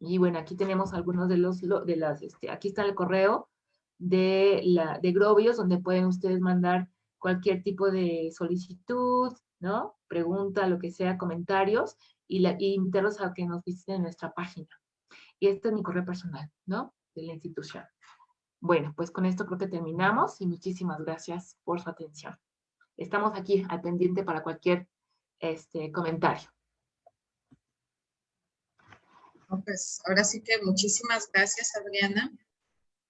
Y bueno, aquí tenemos algunos de los, de las, este, aquí está el correo de, la, de Grobios, donde pueden ustedes mandar cualquier tipo de solicitud, ¿no? Pregunta, lo que sea, comentarios, y, la, invitarlos a que nos visiten en nuestra página. Y este es mi correo personal, ¿no? De la institución. Bueno, pues con esto creo que terminamos y muchísimas gracias por su atención. Estamos aquí al pendiente para cualquier este, comentario. Pues ahora sí que muchísimas gracias, Adriana.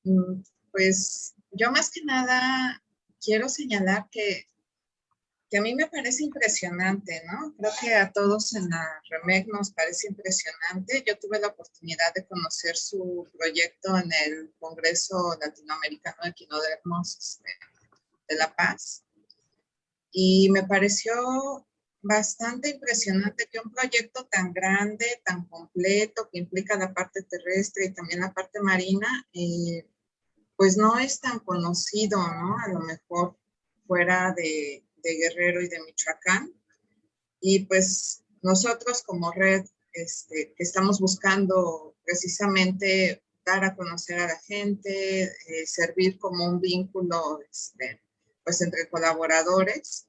Mm, pues yo más que nada quiero señalar que, a mí me parece impresionante, ¿no? Creo que a todos en la REMEC nos parece impresionante. Yo tuve la oportunidad de conocer su proyecto en el Congreso Latinoamericano de Quinodermos este, de La Paz. Y me pareció bastante impresionante que un proyecto tan grande, tan completo, que implica la parte terrestre y también la parte marina, eh, pues no es tan conocido, ¿no? A lo mejor fuera de, Guerrero y de Michoacán. Y pues nosotros como red este, estamos buscando precisamente dar a conocer a la gente, eh, servir como un vínculo este, pues entre colaboradores,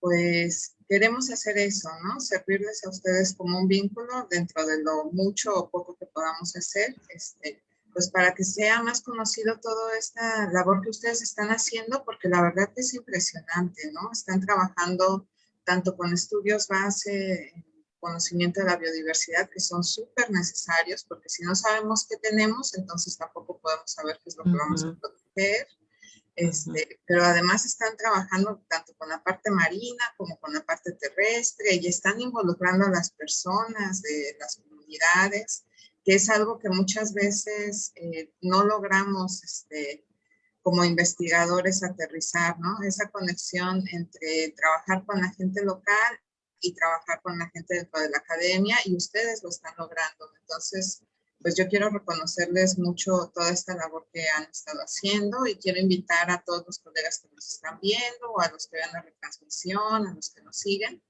pues queremos hacer eso, ¿no? Servirles a ustedes como un vínculo dentro de lo mucho o poco que podamos hacer, este, pues para que sea más conocido toda esta labor que ustedes están haciendo, porque la verdad es impresionante, ¿no? Están trabajando tanto con estudios base, conocimiento de la biodiversidad, que son súper necesarios, porque si no sabemos qué tenemos, entonces tampoco podemos saber qué es lo que vamos a proteger. Este, pero además están trabajando tanto con la parte marina como con la parte terrestre y están involucrando a las personas de las comunidades que es algo que muchas veces eh, no logramos este, como investigadores aterrizar, ¿no? Esa conexión entre trabajar con la gente local y trabajar con la gente dentro de la academia y ustedes lo están logrando. Entonces, pues yo quiero reconocerles mucho toda esta labor que han estado haciendo y quiero invitar a todos los colegas que nos están viendo o a los que vean la retransmisión, a los que nos siguen,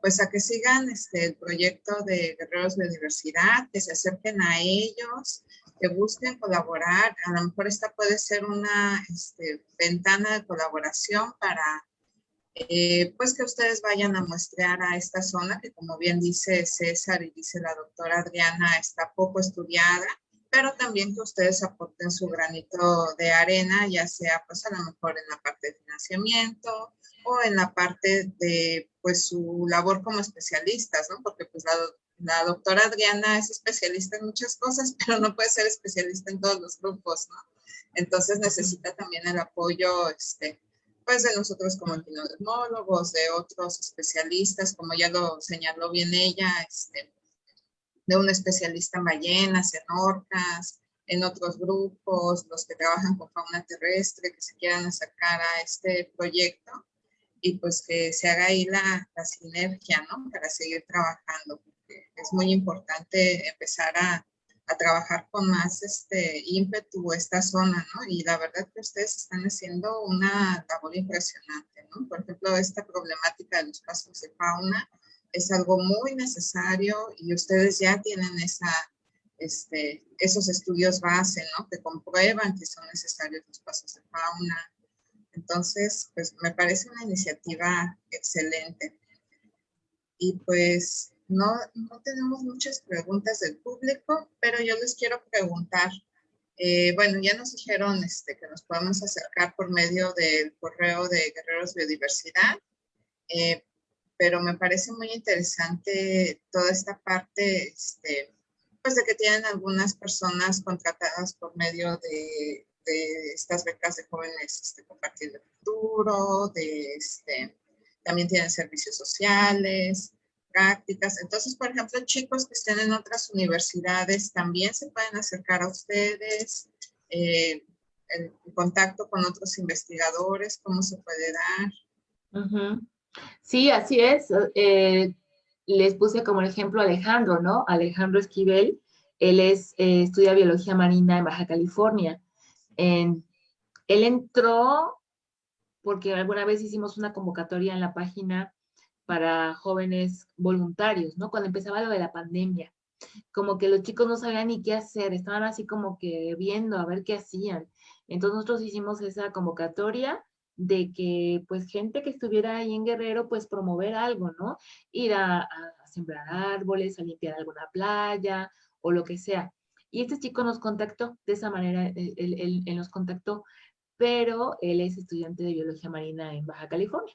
pues a que sigan este, el proyecto de Guerreros de Diversidad, que se acerquen a ellos, que busquen colaborar. A lo mejor esta puede ser una este, ventana de colaboración para eh, pues que ustedes vayan a muestrear a esta zona que como bien dice César y dice la doctora Adriana, está poco estudiada, pero también que ustedes aporten su granito de arena, ya sea pues a lo mejor en la parte de financiamiento o en la parte de pues su labor como especialistas, ¿no? Porque pues la, la doctora Adriana es especialista en muchas cosas, (laughs) pero no puede ser especialista en todos los grupos, ¿no? Entonces necesita también el apoyo este, pues de nosotros como epidemiólogos, de otros especialistas, como ya lo señaló bien ella, este, de un especialista en ballenas, en orcas, en otros grupos, los que trabajan con fauna terrestre, que se quieran acercar a este proyecto y pues que se haga ahí la, la sinergia, ¿no? Para seguir trabajando, porque es muy importante empezar a, a trabajar con más este ímpetu esta zona, ¿no? Y la verdad que ustedes están haciendo una labor impresionante, ¿no? Por ejemplo, esta problemática de los casos de fauna es algo muy necesario y ustedes ya tienen esa, este, esos estudios base, ¿no? Que comprueban que son necesarios los pasos de fauna. Entonces, pues me parece una iniciativa excelente. Y pues no, no tenemos muchas preguntas del público, pero yo les quiero preguntar. Eh, bueno, ya nos dijeron este, que nos podemos acercar por medio del correo de Guerreros Biodiversidad, eh, pero me parece muy interesante toda esta parte, este, pues de que tienen algunas personas contratadas por medio de, de estas becas de jóvenes este, compartir el futuro, de, este, también tienen servicios sociales, prácticas. Entonces, por ejemplo, chicos que estén en otras universidades también se pueden acercar a ustedes, eh, el contacto con otros investigadores, cómo se puede dar. Sí, así es. Eh, les puse como ejemplo Alejandro, ¿no? Alejandro Esquivel, él es, eh, estudia biología marina en Baja California. Él entró porque alguna vez hicimos una convocatoria en la página para jóvenes voluntarios, ¿no? Cuando empezaba lo de la pandemia, como que los chicos no sabían ni qué hacer, estaban así como que viendo a ver qué hacían. Entonces nosotros hicimos esa convocatoria de que pues gente que estuviera ahí en Guerrero pues promover algo, ¿no? Ir a, sembrar árboles, a limpiar alguna playa o lo que sea. Y este chico nos contactó de esa manera, él, él, él nos contactó, pero él es estudiante de biología marina en Baja California.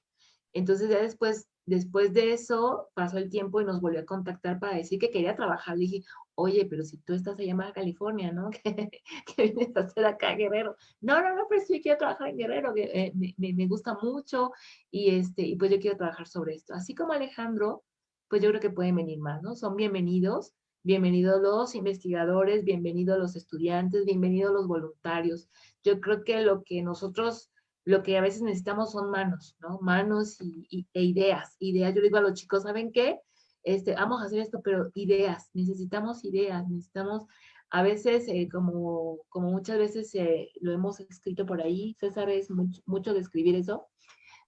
Entonces ya después Después de eso pasó el tiempo y nos volvió a contactar para decir que quería trabajar. Le dije, oye, pero si tú estás allá en California, ¿no? (laughs) ¿Qué, vienes a hacer acá, Guerrero? No, no, no, pero sí quiero trabajar en Guerrero, eh, me, me, gusta mucho y, este, y pues yo quiero trabajar sobre esto. Así como Alejandro, pues yo creo que pueden venir más, ¿no? Son bienvenidos, bienvenidos los investigadores, bienvenidos los estudiantes, bienvenidos los voluntarios. Yo creo que lo que nosotros lo que a veces necesitamos son manos, ¿no? Manos y, e ideas. Ideas, yo digo a los chicos, ¿saben qué? Este, vamos a hacer esto, pero ideas, necesitamos ideas, necesitamos, a veces, eh, como, como muchas veces eh, lo hemos escrito por ahí, César es mucho, de escribir eso,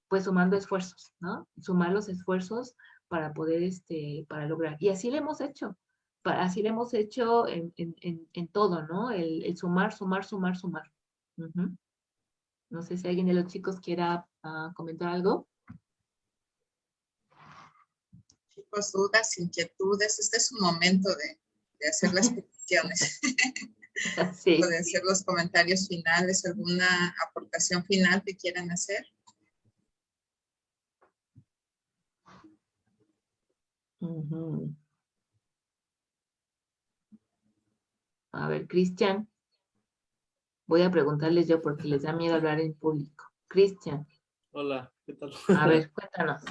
pues sumando esfuerzos, ¿no? Sumar los esfuerzos para poder, este, para lograr. Y así lo hemos hecho, así lo hemos hecho en, todo, ¿no? El, sumar, sumar, sumar, sumar. No sé si alguien de los chicos quiera uh, comentar algo. Chicos, dudas, inquietudes, este es un momento de, de hacer las (laughs) peticiones. (laughs) Sí. Pueden hacer los comentarios finales, alguna aportación final que quieran hacer. A ver, Cristian. Voy a preguntarles yo porque les da miedo hablar en público. Cristian. Hola, ¿qué tal? A ver, (laughs) cuéntanos.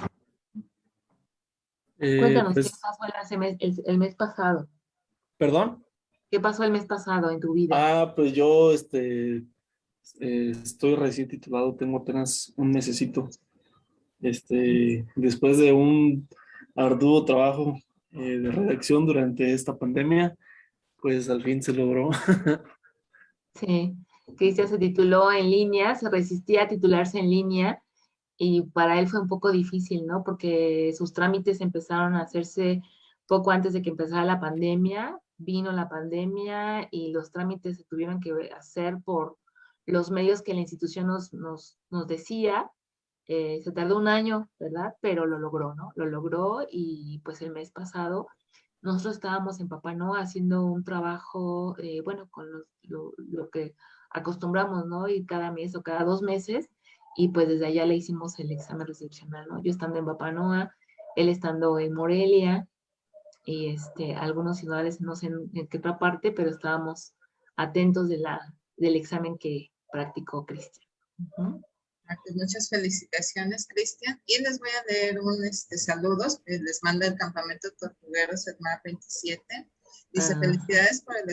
Eh, cuéntanos, pues ¿qué pasó el mes, pasado? ¿Perdón? ¿Qué pasó el mes pasado en tu vida? Ah, pues yo este, eh, estoy recién titulado, tengo apenas un mesecito. Este, después de un arduo trabajo eh, de redacción durante esta pandemia, pues al fin se logró. (laughs) sí, Cristian se tituló en línea, se resistía a titularse en línea y para él fue un poco difícil, ¿no? Porque sus trámites empezaron a hacerse poco antes de que empezara la pandemia, vino la pandemia y los trámites se tuvieron que hacer por los medios que la institución nos, nos, nos decía. Eh, se tardó un año, ¿verdad? Pero lo logró, ¿no? Lo logró y pues el mes pasado nosotros estábamos en Papá haciendo un trabajo, eh, bueno, con lo, lo, que acostumbramos, ¿no? Y cada mes o cada dos meses, y pues desde allá le hicimos el examen recepcional, ¿no? Yo estando en Papá él estando en Morelia, y este, algunos ciudades, no sé en, qué otra parte, pero estábamos atentos de la, del examen que practicó Cristian. Ah, pues muchas felicitaciones, Cristian. Y les voy a leer un este, saludos que les manda el Campamento Tortuguero SEDMAR 27. Dice, ah. felicidades por, el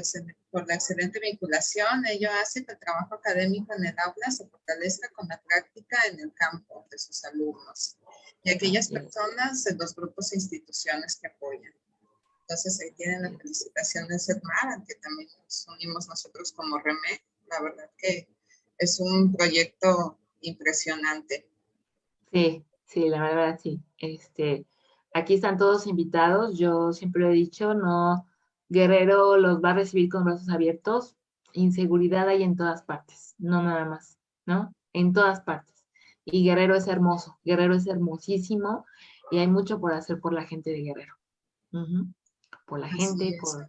por la excelente vinculación. Ello hace que el trabajo académico en el aula se fortalezca con la práctica en el campo de sus alumnos y aquellas personas de los grupos e instituciones que apoyan. Entonces ahí tienen la felicitación de SEDMAR, que también nos unimos nosotros como REME. La verdad que es un proyecto impresionante. Sí, sí, la verdad sí. Este, aquí están todos invitados. Yo siempre lo he dicho, no, Guerrero los va a recibir con brazos abiertos. Inseguridad hay en todas partes, no nada más, ¿no? En todas partes. Y Guerrero es hermoso, Guerrero es hermosísimo y hay mucho por hacer por la gente de Guerrero por la gente, por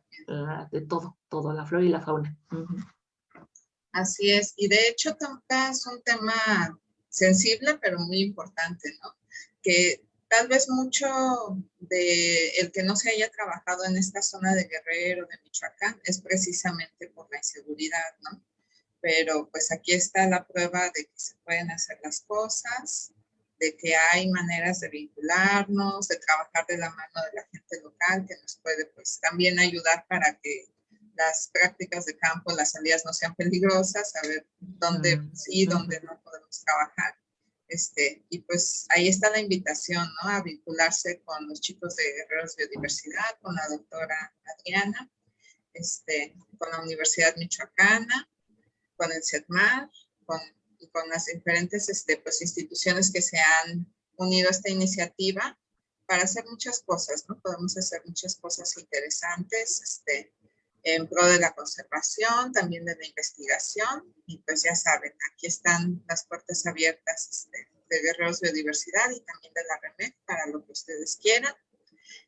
de todo, todo, la flora y la fauna. Así es, y de hecho es un tema sensible, pero muy importante, ¿no? Que tal vez mucho de el que no se haya trabajado en esta zona de Guerrero, de Michoacán, es precisamente por la inseguridad, ¿no? Pero pues aquí está la prueba de que se pueden hacer las cosas, de que hay maneras de vincularnos, de trabajar de la mano de la gente local que nos puede pues también ayudar para que las prácticas de campo, las salidas no sean peligrosas, saber dónde mm, sí, dónde no podemos trabajar. Este, y pues ahí está la invitación, ¿no? A vincularse con los chicos de Guerreros Biodiversidad, con la doctora Adriana, este, con la Universidad Michoacana, con el CETMAR, con y con las diferentes este, pues, instituciones que se han unido a esta iniciativa para hacer muchas cosas, ¿no? Podemos hacer muchas cosas interesantes este, en pro de la conservación, también de la investigación, y pues ya saben, aquí están las puertas abiertas este, de Guerreros Biodiversidad y también de la REMEC para lo que ustedes quieran.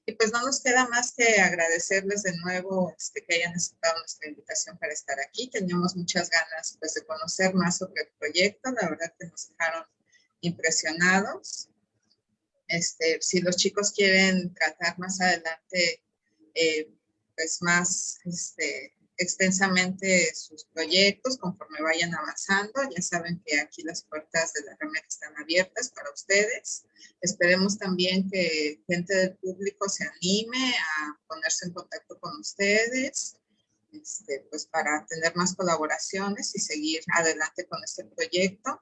Y pues no nos queda más que agradecerles de nuevo este, que hayan aceptado nuestra invitación para estar aquí. Teníamos muchas ganas pues, de conocer más sobre el proyecto. La verdad que nos dejaron impresionados. Este, si los chicos quieren tratar más adelante eh, pues más este, extensamente sus proyectos conforme vayan avanzando. Ya saben que aquí las puertas de la REMEC están abiertas para ustedes. Esperemos también que gente del público se anime a ponerse en contacto con ustedes, este, pues para tener más colaboraciones y seguir adelante con este proyecto.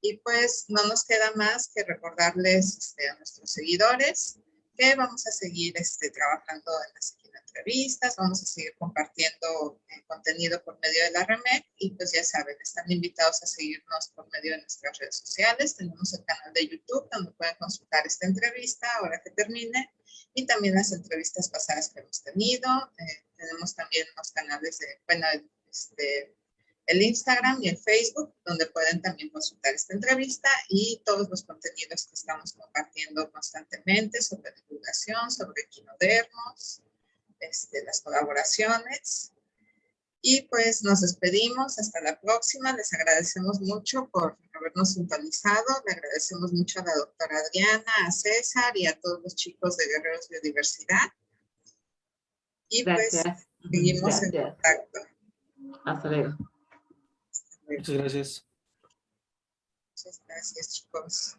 Y pues no nos queda más que recordarles este, a nuestros seguidores que vamos a seguir este, trabajando en las entrevistas, vamos a seguir compartiendo eh, contenido por medio de la REMEC y pues ya saben, están invitados a seguirnos por medio de nuestras redes sociales. Tenemos el canal de YouTube donde pueden consultar esta entrevista ahora que termine y también las entrevistas pasadas que hemos tenido. Eh, tenemos también los canales de, bueno, este, el Instagram y el Facebook, donde pueden también consultar esta entrevista y todos los contenidos que estamos compartiendo constantemente sobre divulgación, sobre equinodermos, este, las colaboraciones. Y pues nos despedimos, hasta la próxima. Les agradecemos mucho por habernos sintonizado. Le agradecemos mucho a la doctora Adriana, a César y a todos los chicos de Guerreros Biodiversidad. Y pues seguimos en contacto. Hasta luego. Muchas gracias. Muchas gracias, chicos.